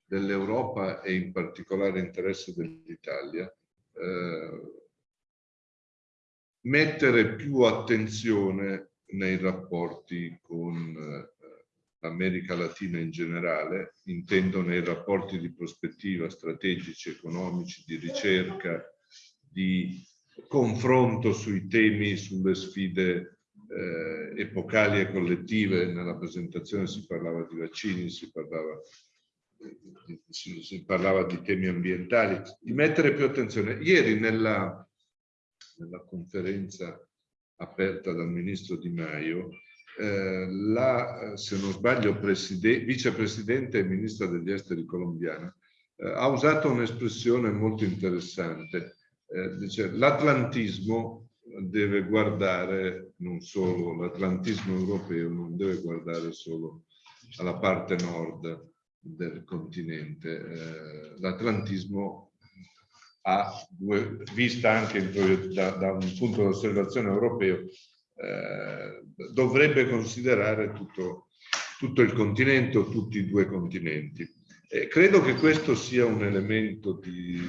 dell'Europa e in particolare interesse dell'Italia eh, mettere più attenzione nei rapporti con eh, l'America Latina in generale, intendo nei rapporti di prospettiva strategici, economici, di ricerca, di confronto sui temi, sulle sfide eh, epocali e collettive, nella presentazione si parlava di vaccini, si parlava, si, si parlava di temi ambientali, di mettere più attenzione. Ieri nella, nella conferenza aperta dal ministro Di Maio, eh, la, se non sbaglio, vicepresidente e ministra degli esteri colombiana, eh, ha usato un'espressione molto interessante. Eh, dice l'atlantismo deve guardare non solo, l'atlantismo europeo non deve guardare solo alla parte nord del continente. Eh, l'atlantismo ha, vista anche da, da un punto di osservazione europeo, eh, dovrebbe considerare tutto, tutto, il continente o tutti i due continenti. Eh, credo che questo sia un elemento di, di,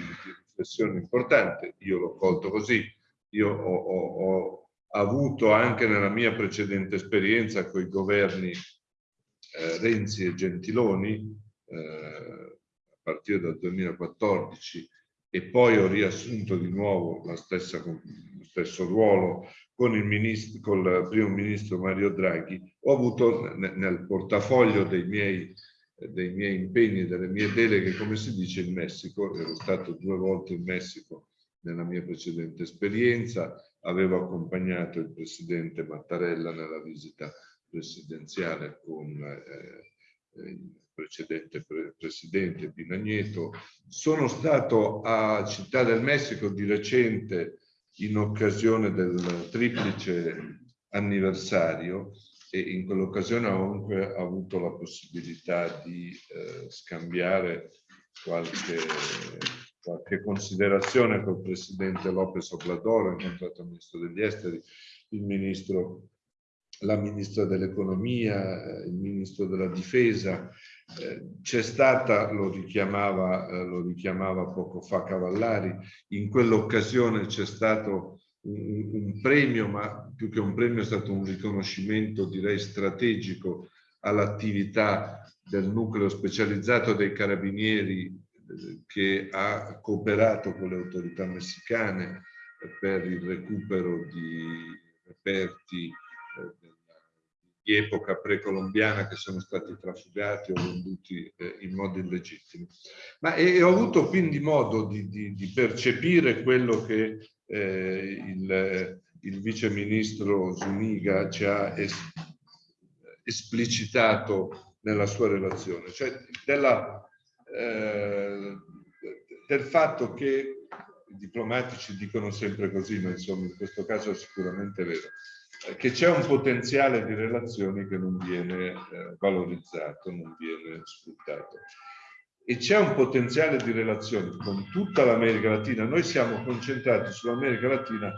riflessione importante, io l'ho colto così, io ho, ho, ho, avuto anche nella mia precedente esperienza con i governi eh, Renzi e Gentiloni, eh, a partire dal 2014, e poi ho riassunto di nuovo la stessa, lo stesso ruolo con il, ministro, con il primo ministro Mario Draghi, ho avuto nel portafoglio dei miei, dei miei impegni e delle mie deleghe, come si dice, in Messico. Ero stato due volte in Messico nella mia precedente esperienza, avevo accompagnato il presidente Mattarella nella visita presidenziale con eh, il precedente pre presidente Pinagneto. Sono stato a Città del Messico di recente in occasione del triplice anniversario e in quell'occasione ho comunque avuto la possibilità di eh, scambiare qualche, qualche considerazione col presidente Lopez Obrador, ho incontrato il ministro degli esteri, il ministro la ministra dell'economia, il ministro della difesa. Eh, c'è stata, lo richiamava, eh, lo richiamava poco fa Cavallari, in quell'occasione c'è stato un, un, premio, ma più che un premio è stato un riconoscimento direi strategico all'attività del nucleo specializzato dei carabinieri eh, che ha cooperato con le autorità messicane per il recupero di reperti di epoca precolombiana che sono stati trafugati o venduti eh, in modo illegittimo. Ma e, ho avuto quindi modo di, di, di percepire quello che eh, il, il vice ministro Zuniga ci ha es, esplicitato nella sua relazione, cioè della, eh, del fatto che i diplomatici dicono sempre così, ma insomma in questo caso è sicuramente vero, che c'è un potenziale di relazioni che non viene eh, valorizzato, non viene sfruttato. E c'è un potenziale di relazioni con tutta l'America Latina. Noi siamo concentrati sull'America Latina,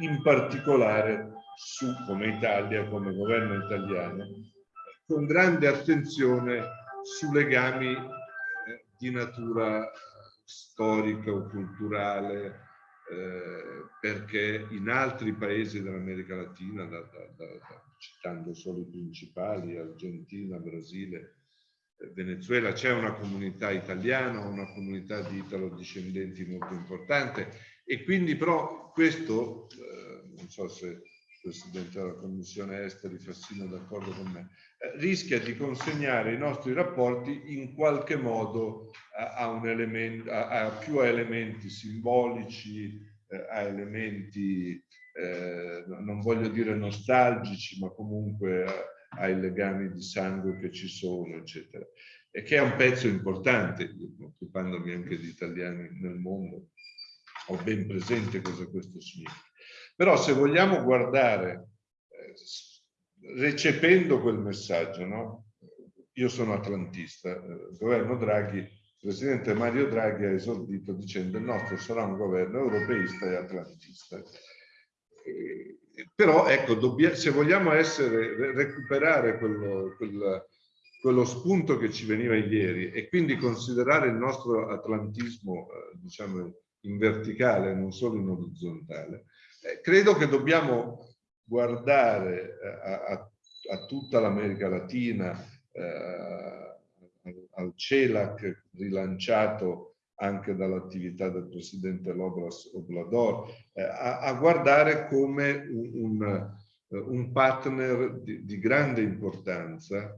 in particolare su, come Italia, come governo italiano, con grande attenzione su legami eh, di natura storica o culturale, eh, perché in altri paesi dell'America Latina, da, da, da, citando solo i principali, Argentina, Brasile, eh, Venezuela, c'è una comunità italiana, una comunità di italo-discendenti molto importante e quindi però questo, eh, non so se Presidente della Commissione Esteri Fassino d'accordo con me, eh, rischia di consegnare i nostri rapporti in qualche modo a, a, un elemento, a, a più elementi simbolici, eh, a elementi, eh, non voglio dire nostalgici, ma comunque ai legami di sangue che ci sono, eccetera. E che è un pezzo importante, occupandomi anche di italiani nel mondo, ho ben presente cosa questo significa. Però se vogliamo guardare eh, recependo quel messaggio, no? io sono atlantista, il eh, governo Draghi, il presidente Mario Draghi ha esordito dicendo il nostro sarà un governo europeista e atlantista. E, però ecco, se vogliamo essere, recuperare quello, quello, quello, spunto che ci veniva ieri e quindi considerare il nostro atlantismo eh, diciamo in verticale, non solo in orizzontale, eh, credo che dobbiamo guardare eh, a, a, a tutta l'America Latina, eh, al CELAC rilanciato anche dall'attività del presidente Lobras Oblador, eh, a, a, guardare come un, un, un partner di, di, grande importanza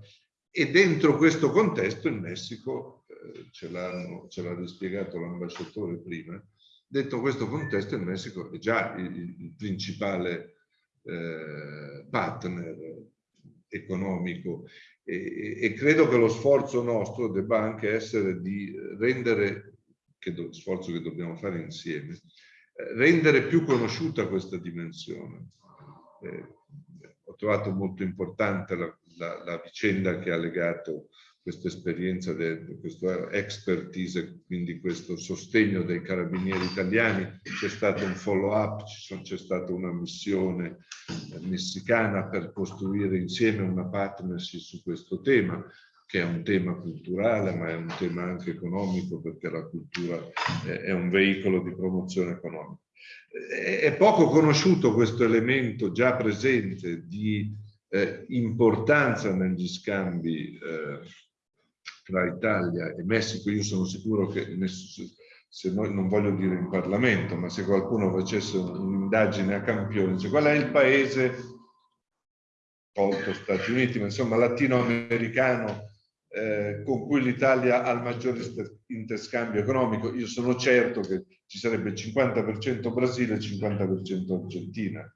e dentro questo contesto il Messico, eh, ce l'ha rispiegato l'ambasciatore prima, Detto questo contesto, il Messico è già il, il principale eh, partner economico e, e, credo che lo sforzo nostro debba anche essere di rendere, che do, sforzo che dobbiamo fare insieme, eh, rendere più conosciuta questa dimensione. Eh, ho trovato molto importante la, la, la vicenda che ha legato questa esperienza, questa expertise, quindi questo sostegno dei carabinieri italiani. C'è stato un follow up, c'è stata una missione eh, messicana per costruire insieme una partnership su questo tema che è un tema culturale ma è un tema anche economico perché la cultura è un veicolo di promozione economica. È poco conosciuto questo elemento già presente di eh, importanza negli scambi eh, tra Italia e Messico. Io sono sicuro che se noi non voglio dire in Parlamento, ma se qualcuno facesse un'indagine a campione, cioè qual è il paese, tolto Stati Uniti, ma insomma latinoamericano eh, con cui l'Italia ha il maggiore interscambio economico, io sono certo che ci sarebbe il 50% Brasile e il 50% Argentina.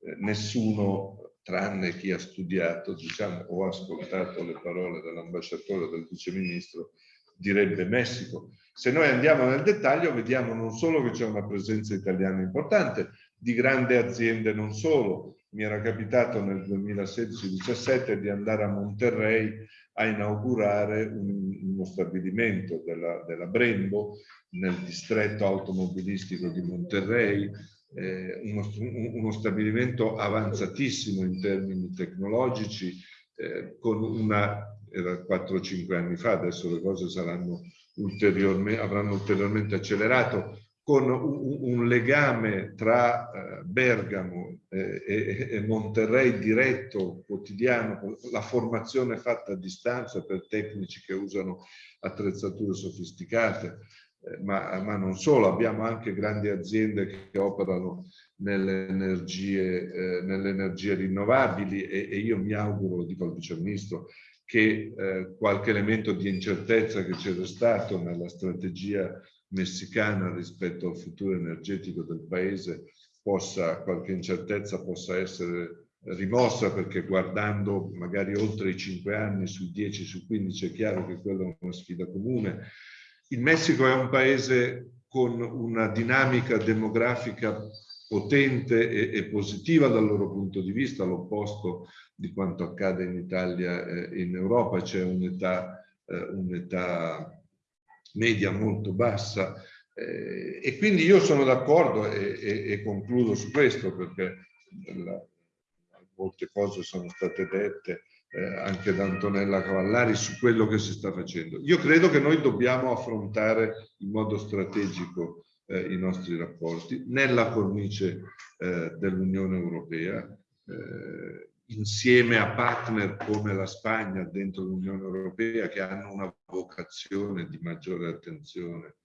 Eh, nessuno tranne chi ha studiato, diciamo, o ascoltato le parole dell'ambasciatore o del viceministro, direbbe Messico. Se noi andiamo nel dettaglio vediamo non solo che c'è una presenza italiana importante, di grandi aziende non solo. Mi era capitato nel 2016-17 di andare a Monterrey a inaugurare un, uno stabilimento della, della Brembo nel distretto automobilistico di Monterrey, eh, uno, uno, stabilimento avanzatissimo in termini tecnologici, eh, con una, era 4-5 anni fa, adesso le cose saranno ulteriormente, avranno ulteriormente accelerato, con un, un legame tra eh, Bergamo eh, e, e, Monterrey diretto, quotidiano, la formazione fatta a distanza per tecnici che usano attrezzature sofisticate, ma, ma, non solo, abbiamo anche grandi aziende che operano nelle energie, eh, nelle energie rinnovabili e, e, io mi auguro, dico al Vice Ministro, che eh, qualche elemento di incertezza che c'era stato nella strategia messicana rispetto al futuro energetico del paese possa, qualche incertezza possa essere rimossa perché guardando magari oltre i 5 anni, sui 10, su 15 è chiaro che quella è una sfida comune il Messico è un paese con una dinamica demografica potente e, e positiva dal loro punto di vista, all'opposto di quanto accade in Italia e in Europa, c'è un'età eh, un media molto bassa eh, e quindi io sono d'accordo e, e, e, concludo su questo perché la, molte cose sono state dette eh, anche da Antonella Cavallari su quello che si sta facendo. Io credo che noi dobbiamo affrontare in modo strategico eh, i nostri rapporti nella cornice eh, dell'Unione Europea, eh, insieme a partner come la Spagna dentro l'Unione Europea che hanno una vocazione di maggiore attenzione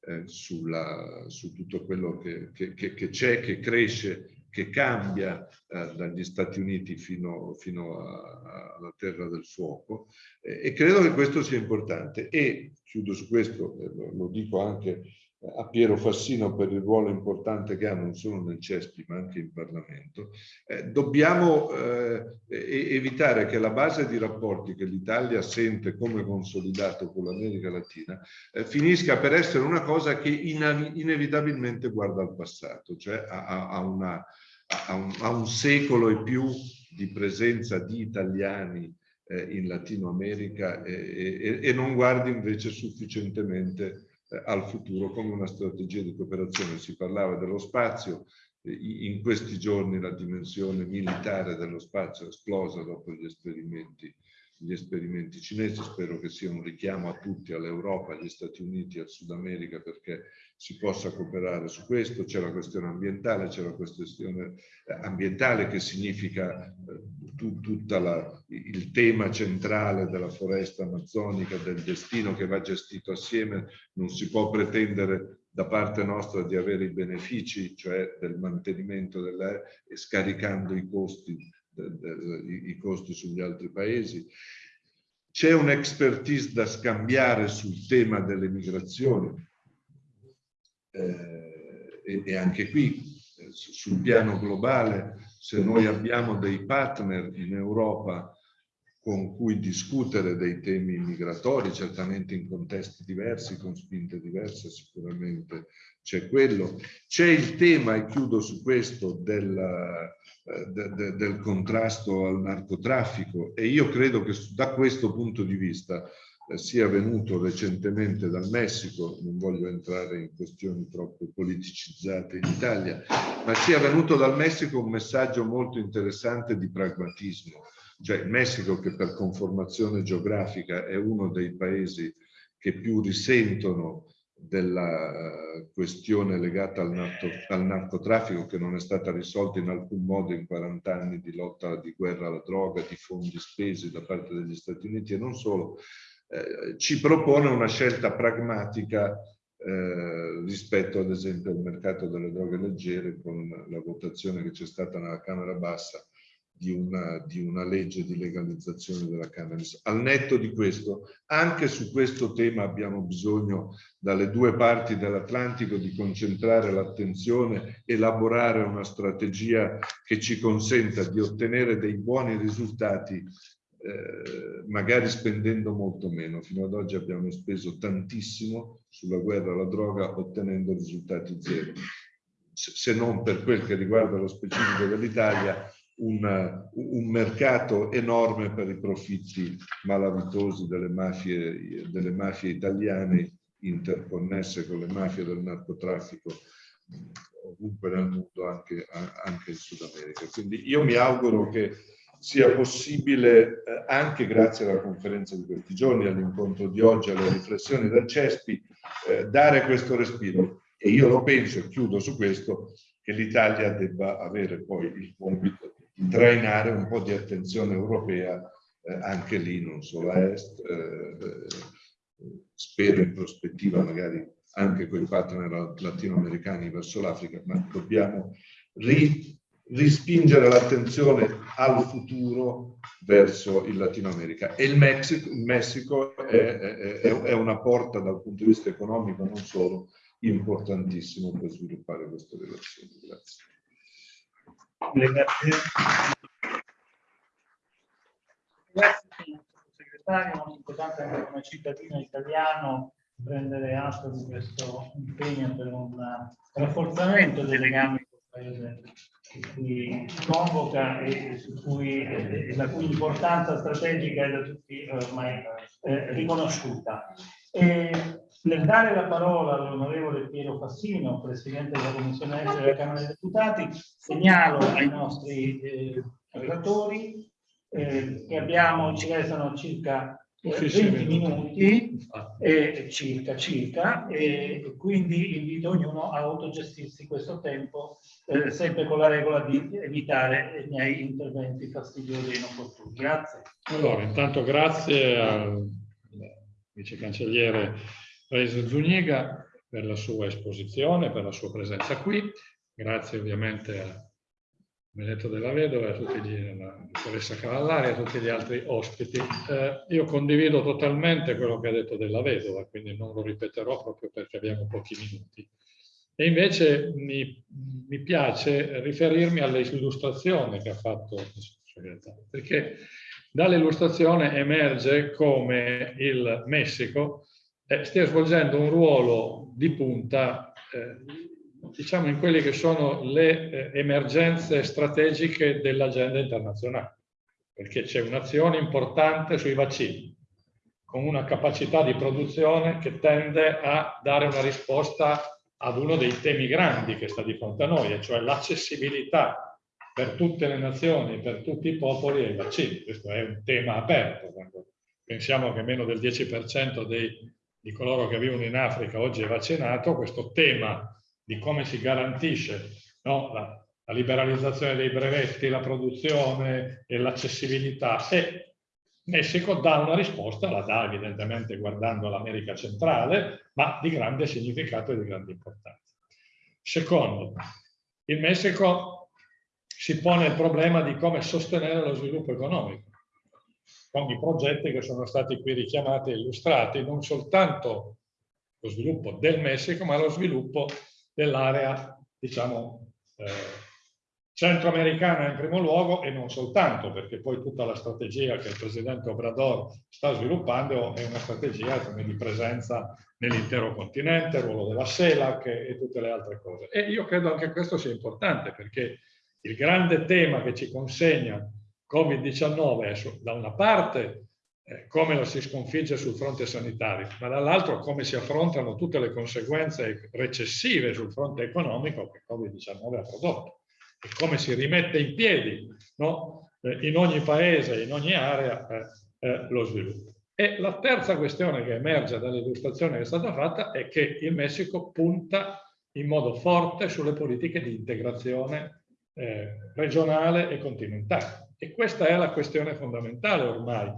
eh, sulla, su tutto quello che c'è, che cresce che cambia eh, dagli Stati Uniti fino, fino a, alla Terra del Fuoco e credo che questo sia importante. E chiudo su questo, eh, lo, lo, dico anche a Piero Fassino per il ruolo importante che ha non solo nel CESPI ma anche in Parlamento, eh, dobbiamo eh, evitare che la base di rapporti che l'Italia sente come consolidato con l'America Latina eh, finisca per essere una cosa che in, inevitabilmente guarda al passato, cioè a, a, una, a, un, a, un, secolo e più di presenza di italiani eh, in Latino America e, e, e non guardi invece sufficientemente al futuro come una strategia di cooperazione. Si parlava dello spazio, eh, in questi giorni la dimensione militare dello spazio è esplosa dopo gli esperimenti gli esperimenti cinesi, spero che sia un richiamo a tutti, all'Europa, agli Stati Uniti, al Sud America perché si possa cooperare su questo. C'è la questione ambientale, c'è la questione eh, ambientale che significa eh, tutto il tema centrale della foresta amazzonica, del destino che va gestito assieme. Non si può pretendere da parte nostra di avere i benefici, cioè del mantenimento della, e scaricando i costi i costi sugli altri paesi. C'è un'expertise da scambiare sul tema delle migrazioni. Eh, e, e anche qui eh, sul piano globale, se noi abbiamo dei partner in Europa con cui discutere dei temi migratori, certamente in contesti diversi, con spinte diverse, sicuramente c'è quello. C'è il tema, e chiudo su questo, del, eh, de, de, del contrasto al narcotraffico e io credo che da questo punto di vista eh, sia venuto recentemente dal Messico, non voglio entrare in questioni troppo politicizzate in Italia, ma sia venuto dal Messico un messaggio molto interessante di pragmatismo cioè il Messico che per conformazione geografica è uno dei paesi che più risentono della eh, questione legata al, narco, al, narcotraffico che non è stata risolta in alcun modo in 40 anni di lotta di guerra alla droga, di fondi spesi da parte degli Stati Uniti. E non solo, eh, ci propone una scelta pragmatica eh, rispetto ad esempio al mercato delle droghe leggere con la votazione che c'è stata nella Camera Bassa di una, di una, legge di legalizzazione della cannabis. Al netto di questo, anche su questo tema abbiamo bisogno dalle due parti dell'Atlantico di concentrare l'attenzione, elaborare una strategia che ci consenta di ottenere dei buoni risultati eh, magari spendendo molto meno. Fino ad oggi abbiamo speso tantissimo sulla guerra alla droga ottenendo risultati zero. Se non per quel che riguarda lo specifico dell'Italia, un, un, mercato enorme per i profitti malavitosi delle mafie, delle mafie italiane interconnesse con le mafie del narcotraffico ovunque nel mondo, anche, anche in Sud America. Quindi io mi auguro che sia possibile, eh, anche grazie alla conferenza di questi giorni, all'incontro di oggi, alle riflessioni del CESPI, eh, dare questo respiro. E io lo penso, e chiudo su questo, che l'Italia debba avere poi il compito trainare un po' di attenzione europea eh, anche lì, non solo a est, eh, eh, spero in prospettiva magari anche con i partner latinoamericani verso l'Africa, ma dobbiamo ri, rispingere l'attenzione al futuro verso il Latino America. E il Messico, il Messico è, è, è, una porta dal punto di vista economico, non solo, importantissimo per sviluppare queste relazioni. Grazie. Grazie. Grazie sottosegretario, molto importante anche come cittadino italiano prendere atto di questo impegno per un rafforzamento dei legami con il paese che cui convoca e, cui, la cui importanza strategica è da tutti ormai eh, riconosciuta. E, nel dare la parola all'onorevole Piero Fassino, Presidente della Commissione Estera della Camera dei Deputati, segnalo ai nostri eh, relatori eh, che abbiamo, ci restano circa eh, 20 minuti, eh, circa, circa, e quindi invito ognuno a autogestirsi questo tempo, eh, sempre con la regola di evitare i miei interventi fastidiosi e inopportuni. Grazie. Allora, intanto grazie al vice cancelliere Paese Zuniga per la sua esposizione, per la sua presenza qui. Grazie ovviamente a Benedetto della Vedova, a tutti gli, alla dottoressa Cavallari e a tutti gli altri ospiti. Eh, io condivido totalmente quello che ha detto della Vedova, quindi non lo ripeterò proprio perché abbiamo pochi minuti. E invece mi, mi piace riferirmi all'illustrazione che ha fatto perché dall'illustrazione emerge come il Messico eh, stia svolgendo un ruolo di punta, eh, diciamo, in quelle che sono le eh, emergenze strategiche dell'agenda internazionale, perché c'è un'azione importante sui vaccini, con una capacità di produzione che tende a dare una risposta ad uno dei temi grandi che sta di fronte a noi, e cioè l'accessibilità per tutte le nazioni, per tutti i popoli ai vaccini. Questo è un tema aperto. Pensiamo che meno del 10% dei di coloro che vivono in Africa oggi è vaccinato, questo tema di come si garantisce no, la, la, liberalizzazione dei brevetti, la produzione e l'accessibilità. E Messico dà una risposta, la dà evidentemente guardando l'America centrale, ma di grande significato e di grande importanza. Secondo, il Messico si pone il problema di come sostenere lo sviluppo economico con i progetti che sono stati qui richiamati e illustrati, non soltanto lo sviluppo del Messico, ma lo sviluppo dell'area, diciamo, eh, centroamericana in primo luogo e non soltanto, perché poi tutta la strategia che il presidente Obrador sta sviluppando è una strategia come di presenza nell'intero continente, il ruolo della CELAC e, e tutte le altre cose. E io credo anche questo sia importante perché il grande tema che ci consegna Covid-19 è da una parte eh, come la si sconfigge sul fronte sanitario, ma dall'altro come si affrontano tutte le conseguenze recessive sul fronte economico che Covid-19 ha prodotto e come si rimette in piedi no? eh, in ogni paese, in ogni area eh, eh, lo sviluppo. E la terza questione che emerge dall'illustrazione che è stata fatta è che il Messico punta in modo forte sulle politiche di integrazione regionale e continentale. E questa è la questione fondamentale ormai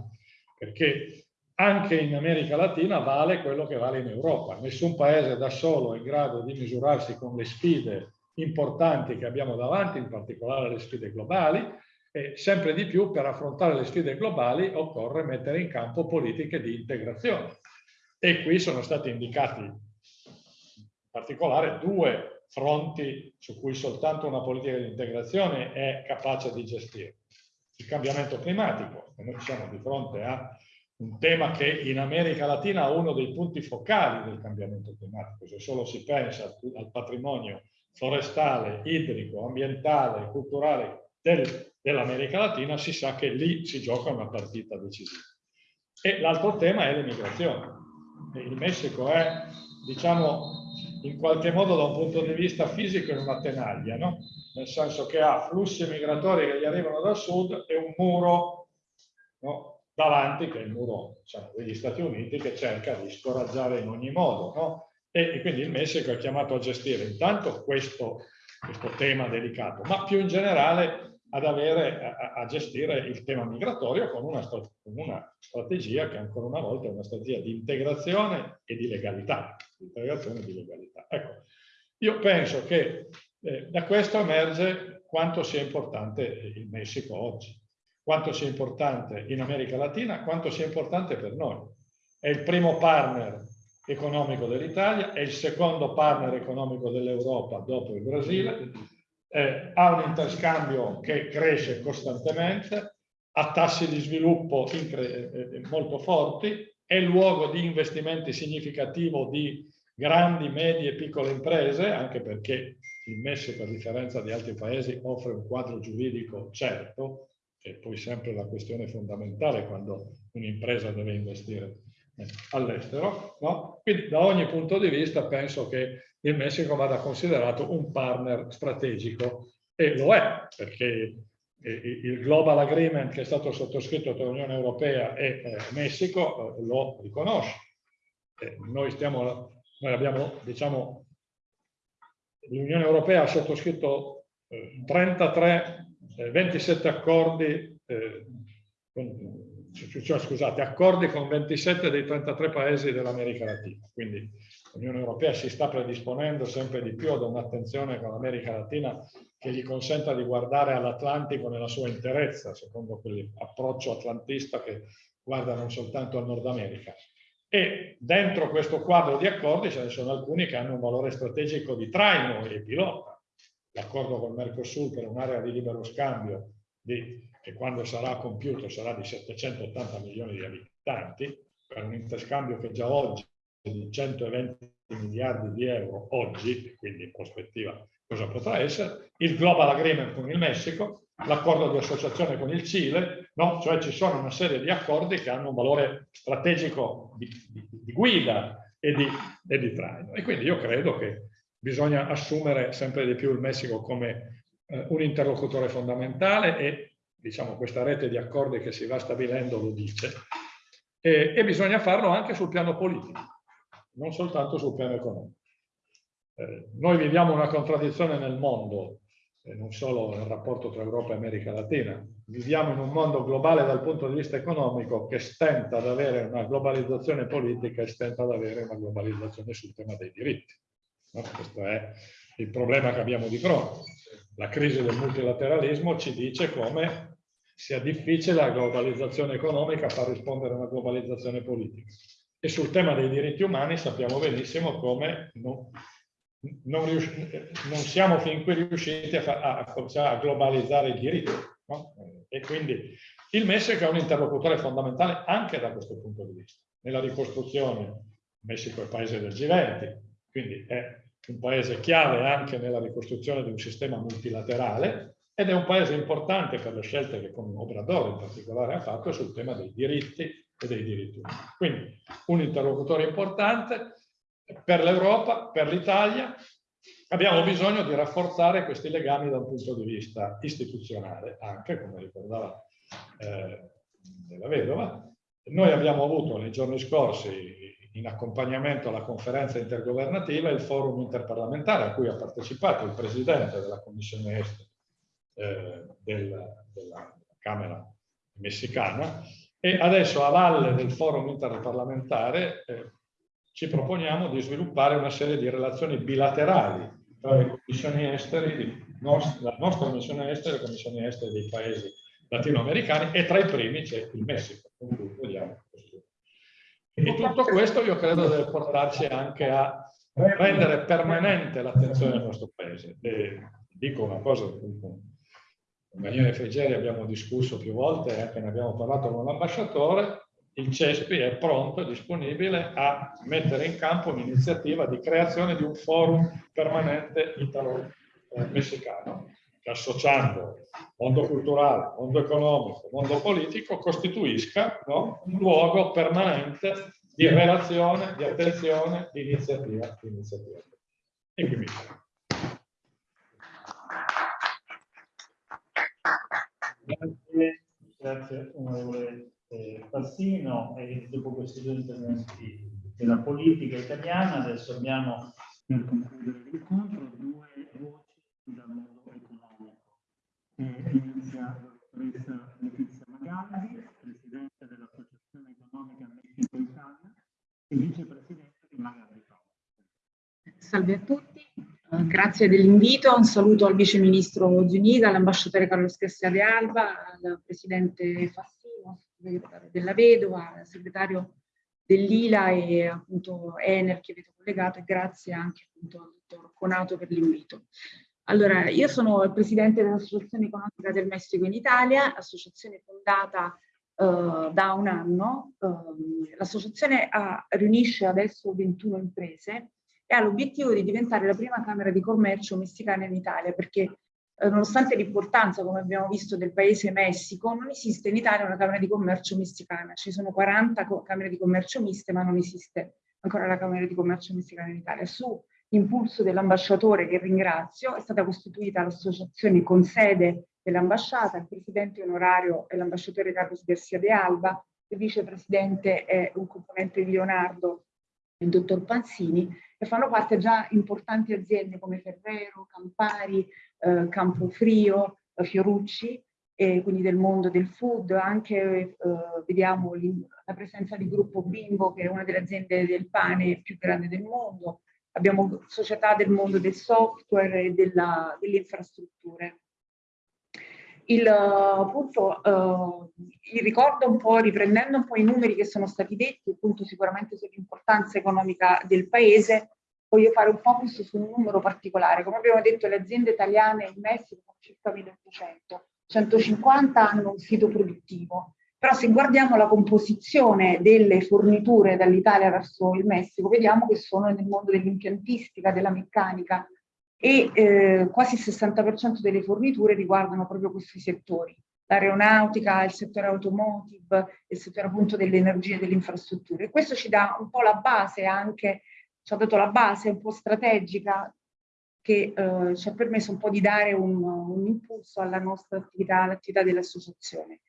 perché anche in America Latina vale quello che vale in Europa. Nessun paese da solo è in grado di misurarsi con le sfide importanti che abbiamo davanti, in particolare le sfide globali, e sempre di più per affrontare le sfide globali occorre mettere in campo politiche di integrazione. E qui sono stati indicati in particolare due fronti su cui soltanto una politica di integrazione è capace di gestire il cambiamento climatico. Noi siamo di fronte a un tema che in America Latina è uno dei punti focali del cambiamento climatico. Se solo si pensa al patrimonio forestale, idrico, ambientale, culturale del, dell'America Latina, si sa che lì si gioca una partita decisiva. E l'altro tema è l'immigrazione. Il Messico è, diciamo, in qualche modo da un punto di vista fisico in una tenaglia, no? nel senso che ha flussi migratori che gli arrivano dal sud e un muro no? davanti, che è il muro diciamo, degli Stati Uniti, che cerca di scoraggiare in ogni modo. No? E, e, quindi il Messico è chiamato a gestire intanto questo, questo tema delicato, ma più in generale ad avere, a, a, gestire il tema migratorio con una, con una, strategia che ancora una volta è una strategia di integrazione e di legalità. Integrazione e di legalità. Io penso che eh, da questo emerge quanto sia importante il Messico oggi, quanto sia importante in America Latina, quanto sia importante per noi. È il primo partner economico dell'Italia, è il secondo partner economico dell'Europa dopo il Brasile, eh, ha un interscambio che cresce costantemente, ha tassi di sviluppo eh, molto forti, è luogo di investimenti significativo di grandi, medie e piccole imprese, anche perché il Messico, a differenza di altri paesi, offre un quadro giuridico certo, e poi sempre la questione fondamentale quando un'impresa deve investire eh, all'estero. No? Quindi da ogni punto di vista penso che il Messico vada considerato un partner strategico e lo è, perché il Global Agreement che è stato sottoscritto tra l'Unione Europea e eh, Messico eh, lo riconosce. noi, stiamo, noi abbiamo, diciamo, l'Unione Europea ha sottoscritto 33, eh, 27 accordi, eh, con, cioè, scusate, accordi con 27 dei 33 paesi dell'America Latina. Quindi l'Unione Europea si sta predisponendo sempre di più ad un'attenzione con l'America Latina che gli consenta di guardare all'Atlantico nella sua interezza, secondo quell'approccio atlantista che guarda non soltanto al Nord America. E dentro questo quadro di accordi ce ne sono alcuni che hanno un valore strategico di traino e pilota. L'accordo col Mercosur per un'area di libero scambio di, che quando sarà compiuto sarà di 780 milioni di abitanti, per un interscambio che già oggi è di 120 miliardi di euro oggi, quindi in prospettiva cosa potrà essere, il Global Agreement con il Messico, l'accordo di associazione con il Cile, no? cioè ci sono una serie di accordi che hanno un valore strategico di, di, di guida e di, e di traino. E quindi io credo che bisogna assumere sempre di più il Messico come eh, un interlocutore fondamentale e diciamo questa rete di accordi che si va stabilendo lo dice, e, e bisogna farlo anche sul piano politico, non soltanto sul piano economico. Eh, noi viviamo una contraddizione nel mondo non solo nel rapporto tra Europa e America Latina. Viviamo in un mondo globale dal punto di vista economico che stenta ad avere una globalizzazione politica e stenta ad avere una globalizzazione sul tema dei diritti. No? Questo è il problema che abbiamo di fronte. La crisi del multilateralismo ci dice come sia difficile la globalizzazione economica far rispondere a una globalizzazione politica. E sul tema dei diritti umani sappiamo benissimo come non, non, siamo fin qui riusciti a, a, a globalizzare i diritti. No? E quindi il Messico è un interlocutore fondamentale anche da questo punto di vista. Nella ricostruzione, il Messico è il paese del G20, quindi è un paese chiave anche nella ricostruzione di un sistema multilaterale ed è un paese importante per le scelte che con Obrador in particolare ha fatto sul tema dei diritti e dei diritti umani. Quindi un interlocutore importante per l'Europa, per l'Italia. Abbiamo bisogno di rafforzare questi legami da un punto di vista istituzionale, anche come ricordava eh, della vedova. Noi abbiamo avuto nei giorni scorsi in accompagnamento alla conferenza intergovernativa il forum interparlamentare a cui ha partecipato il presidente della Commissione Est eh, della, della Camera messicana e adesso a valle del forum interparlamentare eh, ci proponiamo di sviluppare una serie di relazioni bilaterali tra le commissioni estere, la nostra commissione estere e le commissioni estere dei paesi latinoamericani e tra i primi c'è il Messico. E tutto questo io credo deve portarci anche a rendere permanente l'attenzione del nostro paese. E dico una cosa, con Daniele Frigeri abbiamo discusso più volte anche ne abbiamo parlato con l'ambasciatore, il CESPI è pronto e disponibile a mettere in campo un'iniziativa di creazione di un forum permanente italo-messicano che associando mondo culturale, mondo economico, mondo politico, costituisca no, un luogo permanente di relazione, di attenzione, di iniziativa. Di iniziativa. E qui mi Grazie, grazie onorevole eh, Fassino e dopo questi due interventi della politica italiana adesso abbiamo per concludere l'incontro due voci dal mondo inizia la dottoressa Letizia Magaldi, presidente dell'Associazione Economica Messico-Italia e vicepresidente di Magaldi Salve a tutti, uh, grazie dell'invito, un saluto al viceministro Zuniga, all'ambasciatore Carlos Chessia de Alba, al presidente Fassino, della Vedova, segretario dell'ILA e appunto Ener che avete collegato e grazie anche appunto al dottor Conato per l'invito. Allora, io sono il presidente dell'Associazione Economica del Messico in Italia, associazione fondata uh, da un anno. Uh, L'associazione riunisce adesso 21 imprese e ha l'obiettivo di diventare la prima Camera di Commercio messicana in Italia, perché uh, nonostante l'importanza, come abbiamo visto, del paese Messico, non esiste in Italia una Camera di Commercio messicana. Ci sono 40 Camere di Commercio miste, ma non esiste ancora la Camera di Commercio messicana in Italia. Su impulso dell'ambasciatore che ringrazio, è stata costituita l'associazione con sede dell'ambasciata, il presidente onorario è l'ambasciatore Carlos Garcia de Alba, il vicepresidente è un componente di Leonardo, il dottor Panzini, e fanno parte già importanti aziende come Ferrero, Campari, eh, Campofrio, eh, Fiorucci, e quindi del mondo del food, anche eh, vediamo la presenza di Gruppo Bimbo, che è una delle aziende del pane più grande del mondo, abbiamo società del mondo del software e delle infrastrutture. Il, appunto, uh, il ricordo un po', riprendendo un po' i numeri che sono stati detti, appunto sicuramente sull'importanza economica del paese, voglio fare un focus su un numero particolare. Come abbiamo detto, le aziende italiane in Messico sono circa 1800, 150 hanno un sito produttivo, però se guardiamo la composizione delle forniture dall'Italia verso il Messico, vediamo che sono nel mondo dell'impiantistica, della meccanica e eh, quasi il 60% delle forniture riguardano proprio questi settori. L'aeronautica, il settore automotive, il settore appunto delle energie e delle infrastrutture. E questo ci dà un po' la base anche, ci ha dato la base un po' strategica che eh, ci ha permesso un po' di dare un, un impulso alla nostra attività, all'attività dell'associazione.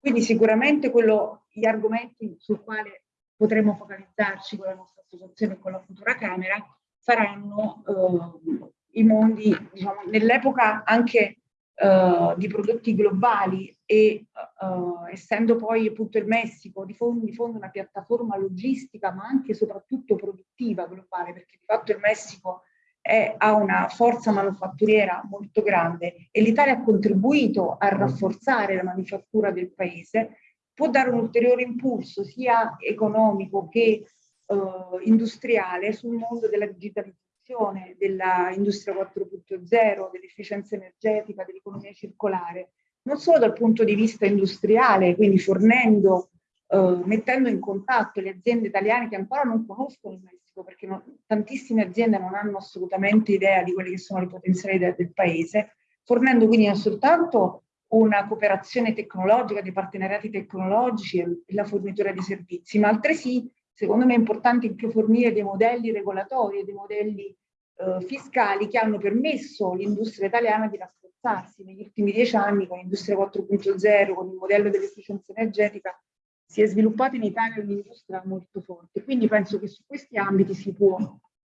Quindi sicuramente quello, gli argomenti sul quale potremo focalizzarci con la nostra associazione e con la futura Camera saranno eh, i mondi, diciamo, nell'epoca anche eh, di prodotti globali e eh, essendo poi appunto il Messico di fondo, di fondo una piattaforma logistica ma anche e soprattutto produttiva globale perché di fatto il Messico è, ha una forza manufatturiera molto grande e l'Italia ha contribuito a rafforzare la manifattura del paese, può dare un ulteriore impulso sia economico che eh, industriale sul mondo della digitalizzazione. Promozione dell'industria 4.0, dell'efficienza energetica, dell'economia circolare, non solo dal punto di vista industriale, quindi fornendo, eh, mettendo in contatto le aziende italiane che ancora non conoscono il Messico, perché non, tantissime aziende non hanno assolutamente idea di quelle che sono le potenzialità del paese, fornendo quindi non soltanto una cooperazione tecnologica, dei partenariati tecnologici e la fornitura di servizi, ma altresì, secondo me, è importante anche fornire dei modelli regolatori e dei modelli eh, fiscali che hanno permesso all'industria italiana di rafforzarsi negli ultimi dieci anni con l'industria 4.0, con il modello dell'efficienza energetica, si è sviluppata in Italia un'industria molto forte. Quindi penso che su questi ambiti si può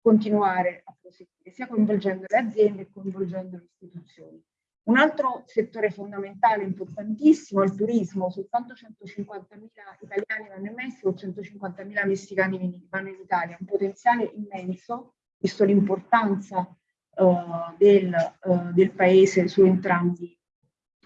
continuare a proseguire, sia coinvolgendo le aziende che coinvolgendo le istituzioni. Un altro settore fondamentale, importantissimo, è il turismo. Soltanto 150.000 italiani vanno in Messico, 150.000 messicani vanno in Italia. Un potenziale immenso, visto l'importanza uh, del, uh, del, paese su entrambi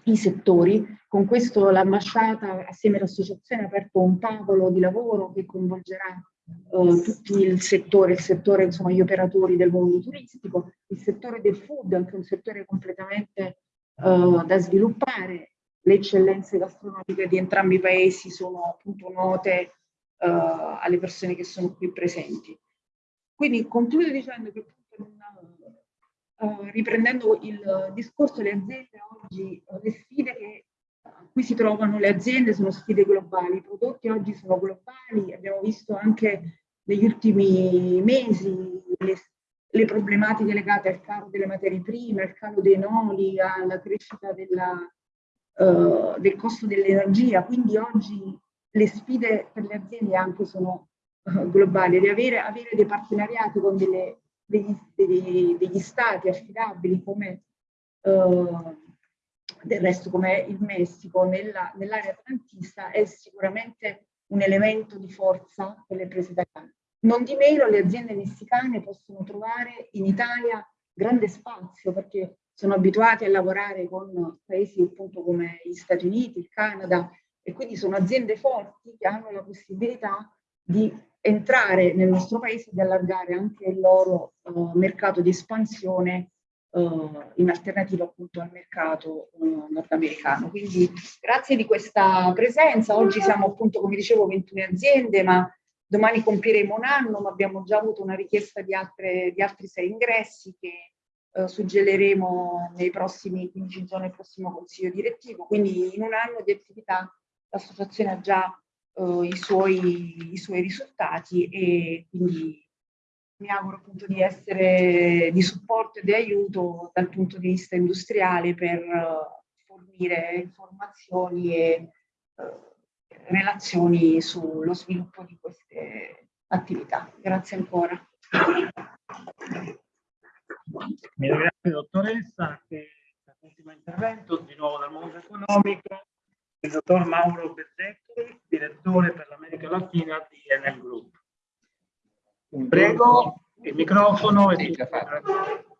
i settori. Con questo l'ambasciata, assieme all'associazione, ha aperto un tavolo di lavoro che coinvolgerà Uh, tutto il settore, il settore, insomma, gli operatori del mondo turistico, il settore del food, anche un settore completamente uh, da sviluppare. Le eccellenze gastronomiche di entrambi i paesi sono appunto note uh, alle persone che sono qui presenti. Quindi concludo dicendo che uh, riprendendo il discorso le aziende oggi, le sfide che a cui si trovano le aziende sono sfide globali, i prodotti oggi sono globali, abbiamo visto anche negli ultimi mesi le, le problematiche legate al calo delle materie prime, al calo dei noli, alla crescita della, uh, del costo dell'energia, quindi oggi le sfide per le aziende anche sono uh, globali, di avere, avere, dei partenariati con delle, degli, degli, degli, stati affidabili come uh, del resto come il Messico nell'area nell atlantista è sicuramente un elemento di forza per le imprese italiane. Non di meno le aziende messicane possono trovare in Italia grande spazio perché sono abituati a lavorare con paesi appunto come gli Stati Uniti, il Canada e quindi sono aziende forti che hanno la possibilità di entrare nel nostro paese e di allargare anche il loro uh, mercato di espansione uh, in alternativa appunto al mercato uh, nordamericano. Quindi grazie di questa presenza. Oggi siamo appunto, come dicevo, 21 aziende, ma Domani compieremo un anno, ma abbiamo già avuto una richiesta di, altre, di altri sei ingressi che eh, suggelleremo nei prossimi 15 giorni al prossimo consiglio direttivo. Quindi in un anno di attività l'associazione ha già eh, i, suoi, i suoi risultati e quindi mi auguro appunto di essere di supporto e di aiuto dal punto di vista industriale per uh, fornire informazioni e uh, relazioni sullo sviluppo di queste attività. Grazie ancora. Mi ringrazio dottoressa che l'ultimo intervento di nuovo dal mondo economico il dottor Mauro Bezzecchi, direttore per l'America Latina di Enel Group. Prego, il microfono sì,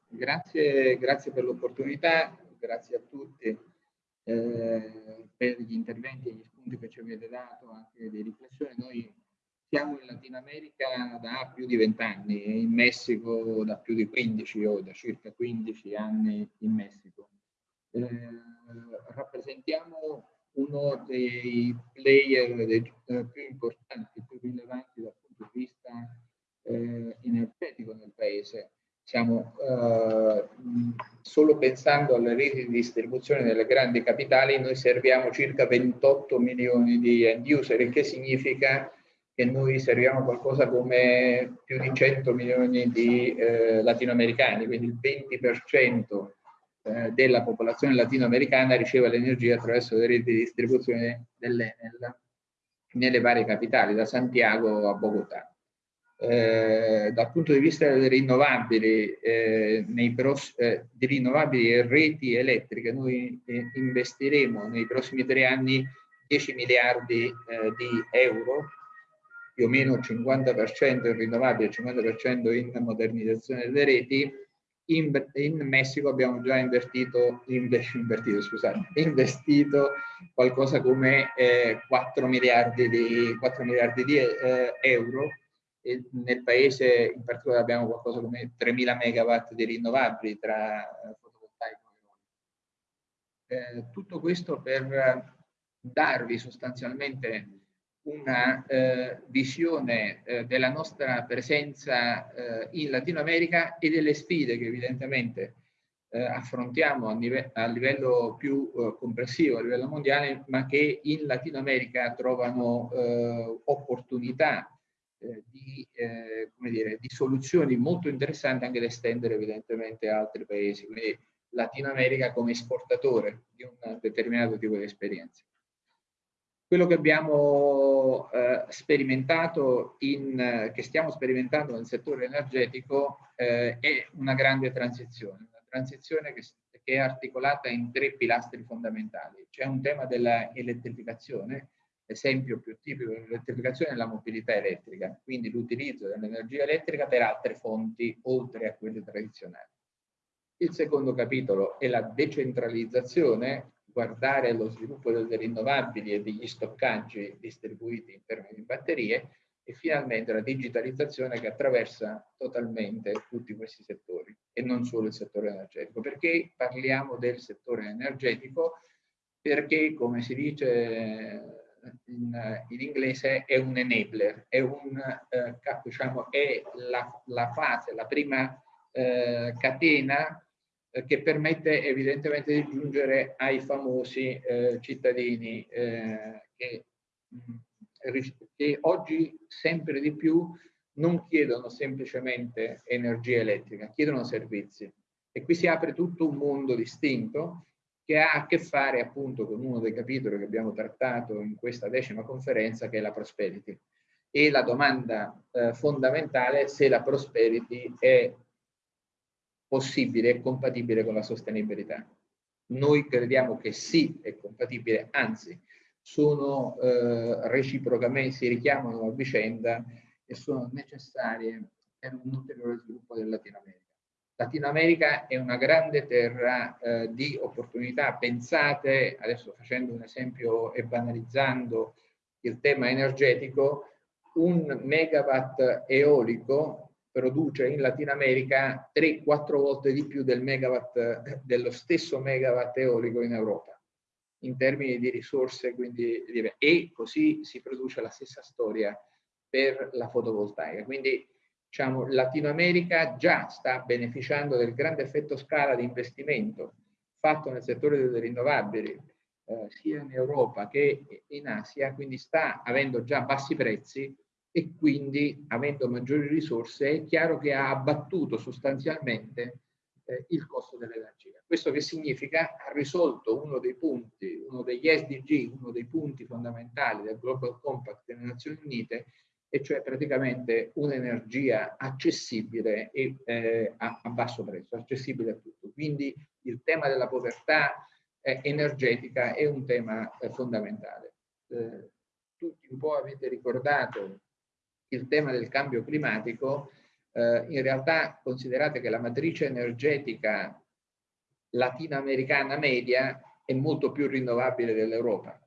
Grazie, grazie per l'opportunità, grazie a tutti eh, per gli interventi e gli spunti che ci avete dato, anche di riflessione. Noi siamo in Latino America da più di 20 anni e in Messico da più di 15 o da circa 15 anni in Messico. Eh, rappresentiamo uno dei player dei, eh, più importanti, più rilevanti dal punto di vista eh, energetico nel paese Stiamo eh, solo pensando alle reti di distribuzione nelle grandi capitali, noi serviamo circa 28 milioni di end user, il che significa che noi serviamo qualcosa come più di 100 milioni di eh, latinoamericani, quindi il 20% eh, della popolazione latinoamericana riceve l'energia attraverso le reti di distribuzione dell'Enel nelle varie capitali, da Santiago a Bogotà. Eh, dal punto di vista delle rinnovabili, eh, nei eh, di rinnovabili e reti elettriche, noi eh, investiremo nei prossimi tre anni 10 miliardi eh, di euro, più o meno il 50% in rinnovabili e il 50% in modernizzazione delle reti. In, in Messico abbiamo già invertito, invertito, scusate, investito qualcosa come 4 miliardi di, 4 miliardi di euro e nel paese in particolare abbiamo qualcosa come 3.000 megawatt di rinnovabili tra fotovoltaico e eolico. Eh, tutto questo per darvi sostanzialmente una eh, visione eh, della nostra presenza eh, in Latino America e delle sfide che evidentemente eh, affrontiamo a, a, livello più eh, complessivo, a livello mondiale, ma che in Latino America trovano eh, di, dire, di, soluzioni molto interessanti anche da estendere evidentemente a altri paesi. Quindi Latino America come esportatore di un determinato tipo di esperienze. Quello che abbiamo eh, sperimentato, in, che stiamo sperimentando nel settore energetico eh, è una grande transizione, una transizione che, che, è articolata in tre pilastri fondamentali. C'è un tema dell'elettrificazione, esempio più tipico dell'elettrificazione è la mobilità elettrica, quindi l'utilizzo dell'energia elettrica per altre fonti oltre a quelle tradizionali. Il secondo capitolo è la decentralizzazione guardare allo sviluppo delle rinnovabili e degli stoccaggi distribuiti in termini di batterie e finalmente la digitalizzazione che attraversa totalmente tutti questi settori e non solo il settore energetico. Perché parliamo del settore energetico? Perché, come si dice in, in inglese, è un enabler, è, un, eh, diciamo, è la, la, fase, la prima eh, catena eh, che permette evidentemente di giungere ai famosi eh, cittadini eh, che, mh, che, oggi sempre di più non chiedono semplicemente energia elettrica, chiedono servizi. E qui si apre tutto un mondo distinto che ha a che fare appunto con uno dei capitoli che abbiamo trattato in questa decima conferenza che è la prosperity. E la domanda eh, fondamentale è se la prosperity è possibile e compatibile con la sostenibilità. Noi crediamo che sì, è compatibile, anzi, sono eh, reciprocamente, si richiamano a vicenda e sono necessarie per un ulteriore sviluppo del Latino America. Latino America è una grande terra eh, di opportunità. Pensate, adesso facendo un esempio e banalizzando il tema energetico, un megawatt eolico produce in Latino America 3-4 volte di più del megawatt, dello stesso megawatt eolico in Europa in termini di risorse quindi, e così si produce la stessa storia per la fotovoltaica quindi diciamo Latino America già sta beneficiando del grande effetto scala di investimento fatto nel settore delle rinnovabili eh, sia in Europa che in Asia quindi sta avendo già bassi prezzi e quindi avendo maggiori risorse è chiaro che ha abbattuto sostanzialmente eh, il costo dell'energia. Questo che significa? Ha risolto uno dei punti, uno degli SDG, uno dei punti fondamentali del Global Compact delle Nazioni Unite, e cioè praticamente un'energia accessibile e eh, a, a, basso prezzo, accessibile a tutto. Quindi il tema della povertà eh, energetica è un tema eh, fondamentale. Eh, tutti un po' avete ricordato il tema del cambio climatico, eh, in realtà considerate che la matrice energetica latinoamericana media è molto più rinnovabile dell'Europa,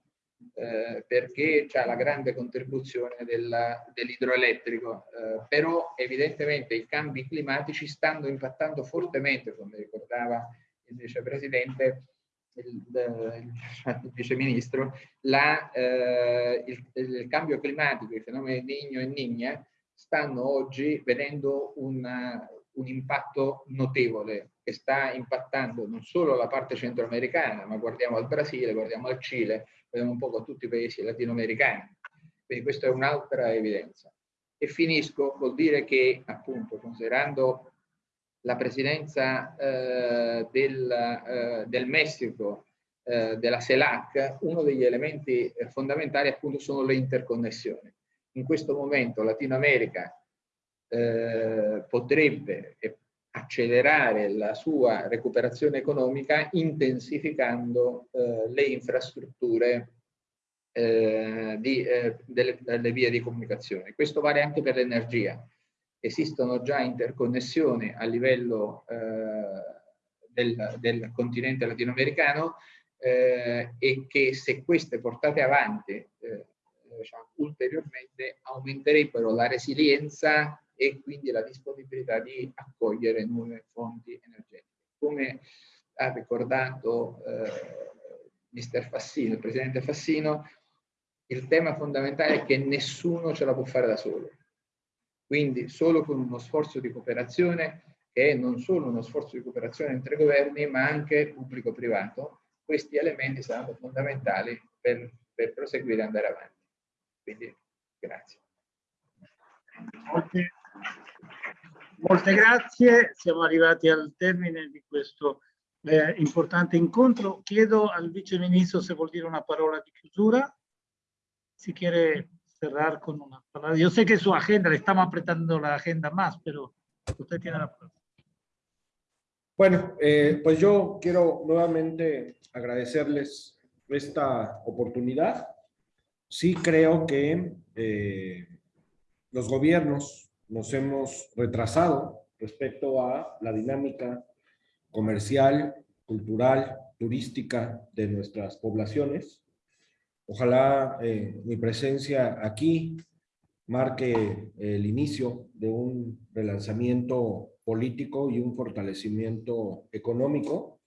eh, perché c'è la grande contribuzione dell'idroelettrico, eh, però evidentemente i cambi climatici stanno impattando fortemente, come ricordava il vicepresidente, il, il, il viceministro, la, eh, il, il, cambio climatico, i fenomeni Nigno e Nigna, stanno oggi vedendo una, un impatto notevole che sta impattando non solo la parte centroamericana, ma guardiamo al Brasile, guardiamo al Cile, vediamo un po' a tutti i paesi latinoamericani. Quindi questa è un'altra evidenza. E finisco col dire che, appunto, considerando la presidenza eh, del, eh, del, Messico eh, della CELAC, uno degli elementi eh, fondamentali appunto sono le interconnessioni. In questo momento Latino America eh, potrebbe accelerare la sua recuperazione economica intensificando eh, le infrastrutture di, delle, delle vie di comunicazione. Questo vale anche per l'energia esistono già interconnessioni a livello eh, del, del, continente latinoamericano eh, e che se queste portate avanti eh, diciamo, ulteriormente aumenterebbero la resilienza e quindi la disponibilità di accogliere nuove fonti energetiche. Come ha ricordato eh, mister Fassino, il presidente Fassino, il tema fondamentale è che nessuno ce la può fare da solo. Quindi solo con uno sforzo di cooperazione, che è non solo uno sforzo di cooperazione entre governi, ma anche pubblico-privato, questi elementi saranno fondamentali per, per proseguire e andare avanti. Quindi grazie. Molte, molte grazie, siamo arrivati al termine di questo eh, importante incontro. Chiedo al Vice Ministro se vuol dire una parola di chiusura. Si quiere cerrar con una palabra. Yo sé que su agenda, le estamos apretando la agenda más, pero usted tiene la palabra. Bueno, eh, pues yo quiero nuevamente agradecerles esta oportunidad. Sí creo que eh, los gobiernos nos hemos retrasado respecto a la dinámica comercial, cultural, turística de nuestras poblaciones. Ojalá eh, mi presencia aquí marque el inicio de un relanzamiento político y un fortalecimiento económico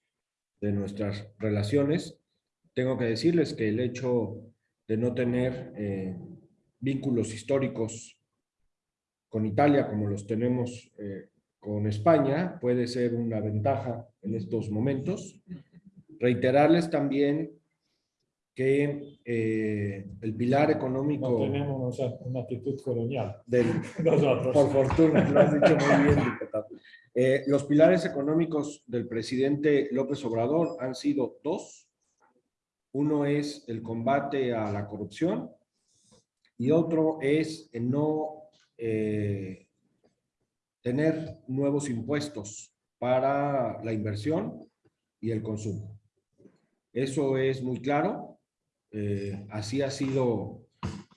de nuestras relaciones. Tengo que decirles que el hecho de no tener eh, vínculos históricos con Italia como los tenemos eh, con España puede ser una ventaja en estos momentos. Reiterarles también que eh, el pilar económico... No tenemos una actitud colonial. Del, <laughs> Nosotros. Por fortuna, lo has dicho muy bien, diputado. Eh, los pilares económicos del presidente López Obrador han sido dos. Uno es el combate a la corrupción y otro es no eh, tener nuevos impuestos para la inversión y el consumo. Eso es muy claro. Eh, así ha sido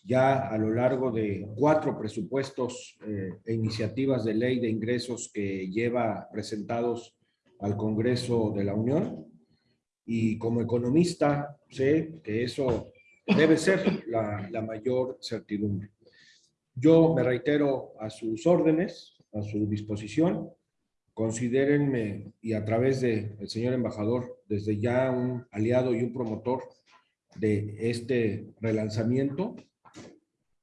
ya a lo largo de cuatro presupuestos eh, e iniciativas de ley de ingresos que lleva presentados al Congreso de la Unión. Y como economista sé que eso debe ser la, la mayor certidumbre. Yo me reitero a sus órdenes, a su disposición. Considérenme, y a través del el señor embajador, desde ya un aliado y un promotor de este relanzamiento.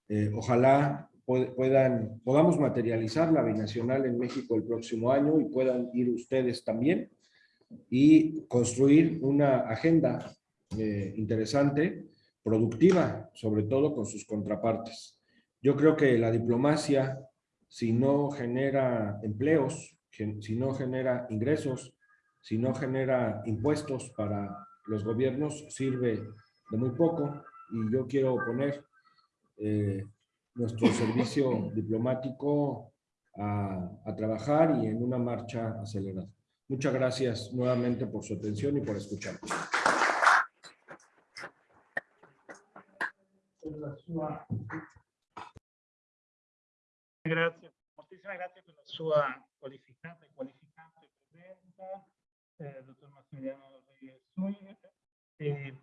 Eh, ojalá puedan, podamos materializar la binacional en México el próximo año y puedan ir ustedes también y construir una agenda eh, interesante, productiva, sobre todo con sus contrapartes. Yo creo que la diplomacia si no genera empleos, si no genera ingresos, si no genera impuestos para los gobiernos, sirve de muy poco. Y yo quiero poner eh, nuestro servicio <laughs> diplomático a, a trabajar y en una marcha acelerada. Muchas gracias nuevamente por su atención y por escuchar. Grazie, moltissime grazie per la sua qualificata e qualificante presenza, eh, dottor Massimiliano Sui. E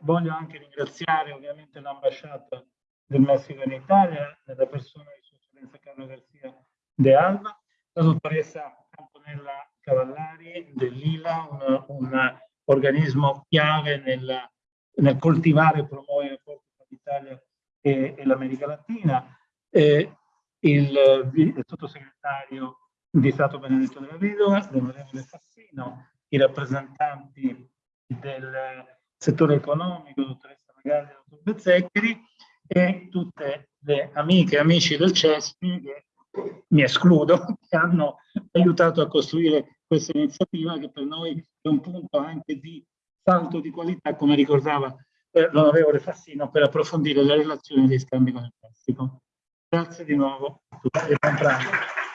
voglio anche ringraziare ovviamente l'ambasciata del Messico in Italia, nella persona di Sua Eccellenza Carlo Garcia de Alba, la dottoressa Antonella Cavallari dell'ILA, un, organismo chiave nel, nel coltivare e promuovere i rapporti tra l'Italia e, e l'America Latina. Eh, il, il sottosegretario di Stato Benedetto della Vedova, l'onorevole Fassino, i rappresentanti del settore economico, dottoressa Magalli e dottor Bezzeccheri, e tutte le amiche e amici del CESPI, che mi escludo, <laughs> che hanno aiutato a costruire questa iniziativa che per noi è un punto anche di salto di qualità, come ricordava eh, l'onorevole Fassino, per approfondire le relazioni dei scambi con il Messico. Grazie di nuovo a tutti e.